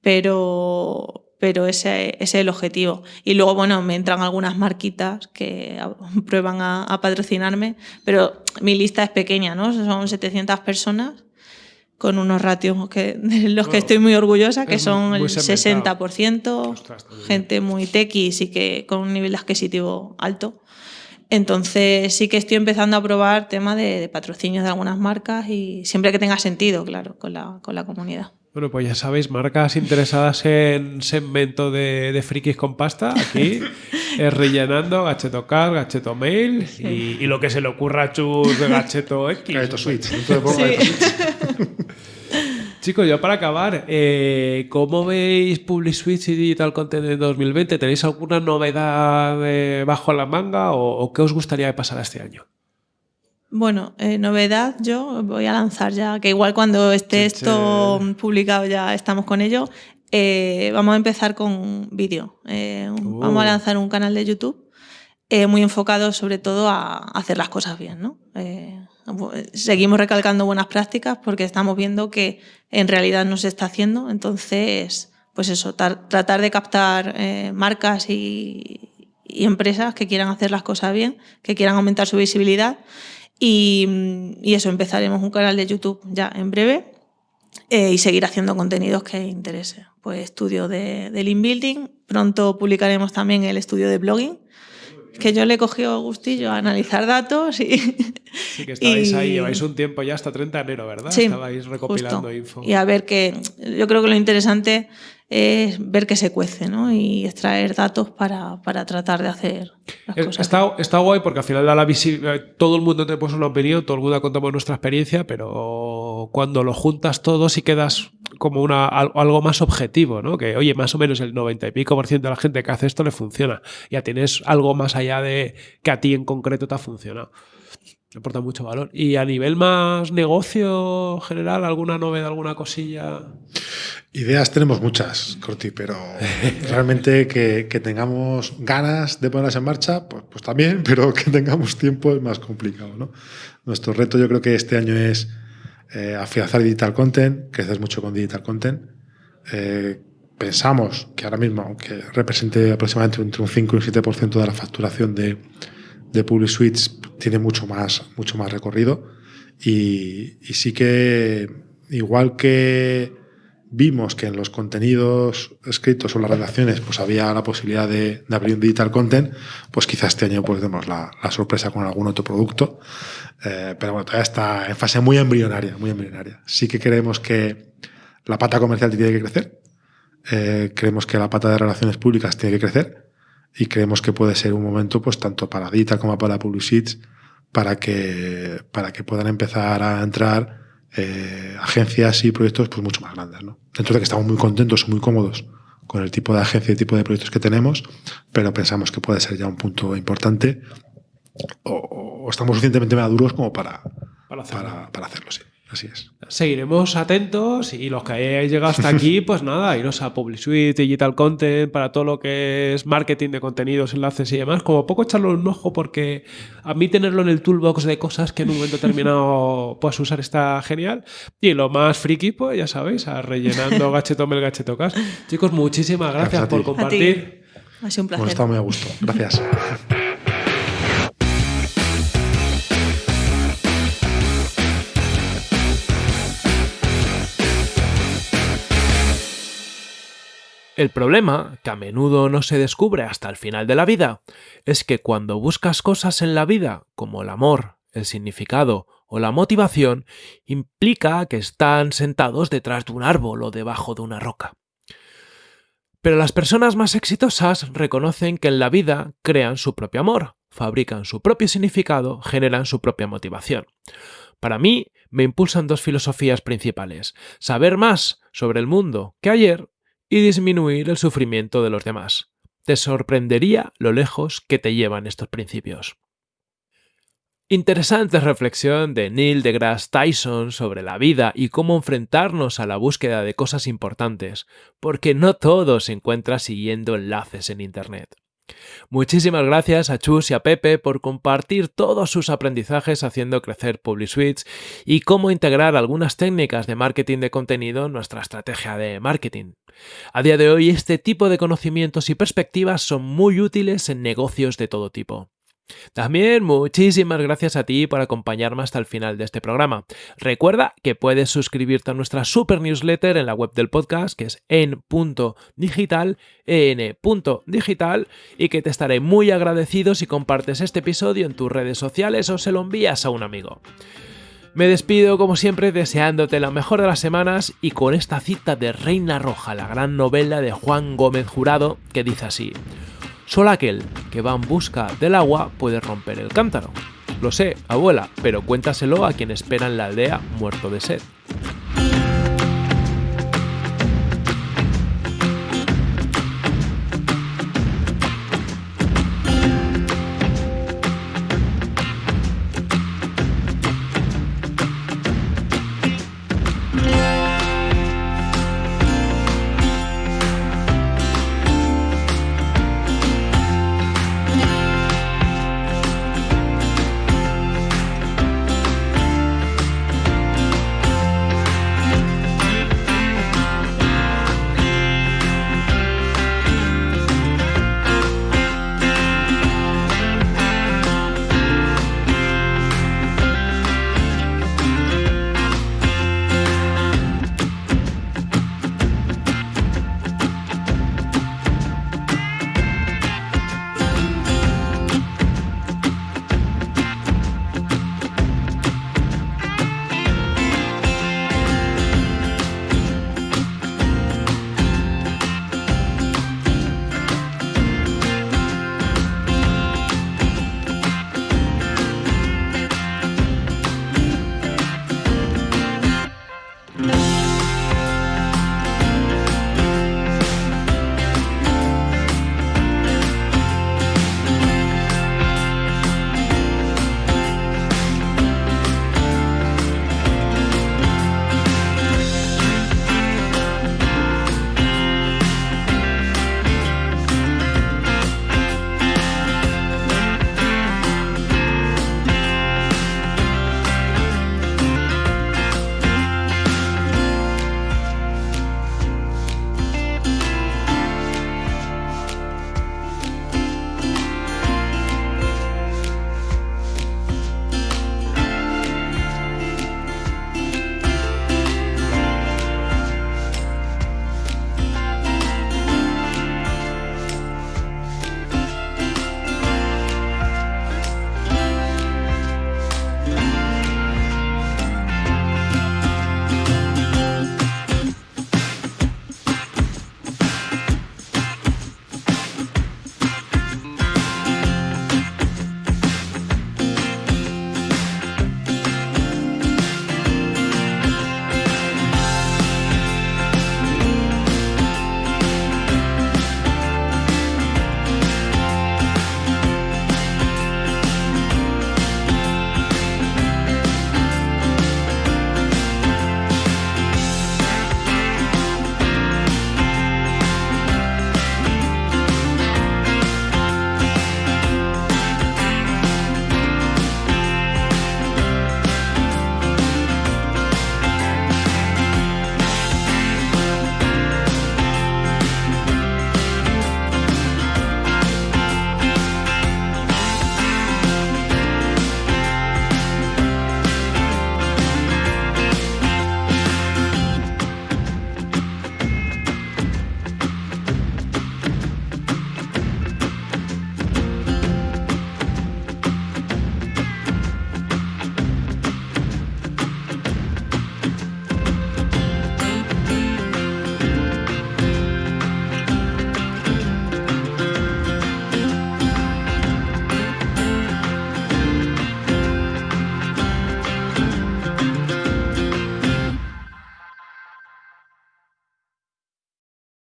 pero, pero ese, ese es el objetivo. Y luego, bueno, me entran algunas marquitas que prueban a, a patrocinarme, pero mi lista es pequeña, ¿no? Son 700 personas con unos ratios que, de los que estoy muy orgullosa, que son el segmentado. 60%, Ostras, gente muy techie, sí que con un nivel adquisitivo alto. Entonces sí que estoy empezando a probar tema de, de patrocinios de algunas marcas y siempre que tenga sentido, claro, con la, con la comunidad. Bueno, pues ya sabéis, marcas interesadas en segmento de, de frikis con pasta, aquí es rellenando Gacheto Car, Gacheto Mail y, y lo que se le ocurra a Chus de Gacheto X. Gaeto Switch. Switch. Chicos, ya para acabar, eh, ¿cómo veis PubliSwitch y Digital Content en 2020? ¿Tenéis alguna novedad eh, bajo la manga o, o qué os gustaría que pasara este año? Bueno, eh, novedad, yo voy a lanzar ya, que igual cuando esté esto publicado ya estamos con ello. Eh, vamos a empezar con vídeo. Eh, Uh. Vamos a lanzar un canal de YouTube muy enfocado sobre todo a hacer las cosas bien. ¿no? Seguimos recalcando buenas prácticas porque estamos viendo que en realidad no se está haciendo. Entonces, pues eso, tar- tratar de captar eh, marcas y, y empresas que quieran hacer las cosas bien, que quieran aumentar su visibilidad. Y, y eso, empezaremos un canal de YouTube ya en breve eh, y seguir haciendo contenidos que interese. Pues estudio de, de Lean Building, pronto publicaremos también el estudio de blogging, que yo le he cogido gustillo a analizar datos y, Sí, que estabais Y- ahí, lleváis un tiempo ya hasta 30 de enero, ¿verdad? Sí, estabais recopilando justo. info. Y a ver que yo creo que lo interesante es ver que se cuece ¿no? y extraer datos para, para tratar de hacer las Es- cosas. Está, está guay porque al final da la visibilidad. Todo el mundo te puso una opinión, todo el mundo contamos nuestra experiencia, pero cuando lo juntas todo sí quedas como una, al- algo más objetivo, ¿no? Que, oye, más o menos el 90 y pico por ciento de la gente que hace esto le funciona. Ya tienes algo más allá de que a ti en concreto te ha funcionado. Le aporta mucho valor. Y a nivel más negocio general, ¿alguna novedad, alguna cosilla? Ideas tenemos muchas, Corti, pero realmente que, que tengamos ganas de ponerlas en marcha, pues, pues también, pero que tengamos tiempo es más complicado. ¿no? Nuestro reto yo creo que este año es eh, afianzar digital content, crecer mucho con digital content, eh, pensamos que ahora mismo, aunque represente aproximadamente entre un 5 y un 7% de la facturación de, de Public Suites, tiene mucho más, mucho más recorrido. Y, sí que, igual que vimos que en los contenidos escritos o las redacciones pues había la posibilidad de, abrir un digital content, pues quizás este año pues demos la, la sorpresa con algún otro producto. Eh, pero bueno, todavía está en fase muy embrionaria, muy embrionaria. Sí que creemos que la pata comercial tiene que crecer, eh, creemos que la pata de relaciones públicas tiene que crecer y creemos que puede ser un momento pues tanto para digital como para Publicities para que, para que puedan empezar a entrar eh, agencias y proyectos pues mucho más grandes. ¿no? Dentro de que estamos muy contentos, muy cómodos con el tipo de agencia y tipo de proyectos que tenemos, pero pensamos que puede ser ya un punto importante o, o estamos suficientemente maduros como para, Para hacerlo. para, para hacerlo, sí. Así es. Seguiremos atentos y los que hayáis llegado hasta aquí, pues nada, iros a Public Suite, Digital Content, para todo lo que es marketing de contenidos, enlaces y demás. Como poco echarlo un ojo porque a mí tenerlo en el toolbox de cosas que en un momento determinado puedas usar está genial. Y lo más friki, pues ya sabéis, a rellenando gachetome el gachetocas. Chicos, muchísimas gracias, Gracias a por ti. compartir. Ha sido un placer. Bueno, está muy a gusto. Gracias. El problema, que a menudo no se descubre hasta el final de la vida, es que cuando buscas cosas en la vida, como el amor, el significado o la motivación, implica que están sentados detrás de un árbol o debajo de una roca. Pero las personas más exitosas reconocen que en la vida crean su propio amor, fabrican su propio significado, generan su propia motivación. Para mí, me impulsan dos filosofías principales, saber más sobre el mundo que ayer y disminuir el sufrimiento de los demás. Te sorprendería lo lejos que te llevan estos principios. Interesante reflexión de Neil deGrasse Tyson sobre la vida y cómo enfrentarnos a la búsqueda de cosas importantes, porque no todo se encuentra siguiendo enlaces en Internet. Muchísimas gracias a Chus y a Pepe por compartir todos sus aprendizajes haciendo crecer PubliSuites y cómo integrar algunas técnicas de marketing de contenido en nuestra estrategia de marketing. A día de hoy este tipo de conocimientos y perspectivas son muy útiles en negocios de todo tipo. También muchísimas gracias a ti por acompañarme hasta el final de este programa. Recuerda que puedes suscribirte a nuestra super newsletter en la web del podcast, que es en.digital, en.digital, y que te estaré muy agradecido si compartes este episodio en tus redes sociales o se lo envías a un amigo. Me despido como siempre deseándote la mejor de las semanas y con esta cita de Reina Roja, la gran novela de Juan Gómez Jurado, que dice así. Solo aquel que va en busca del agua puede romper el cántaro. Lo sé, abuela, pero cuéntaselo a quien espera en la aldea muerto de sed.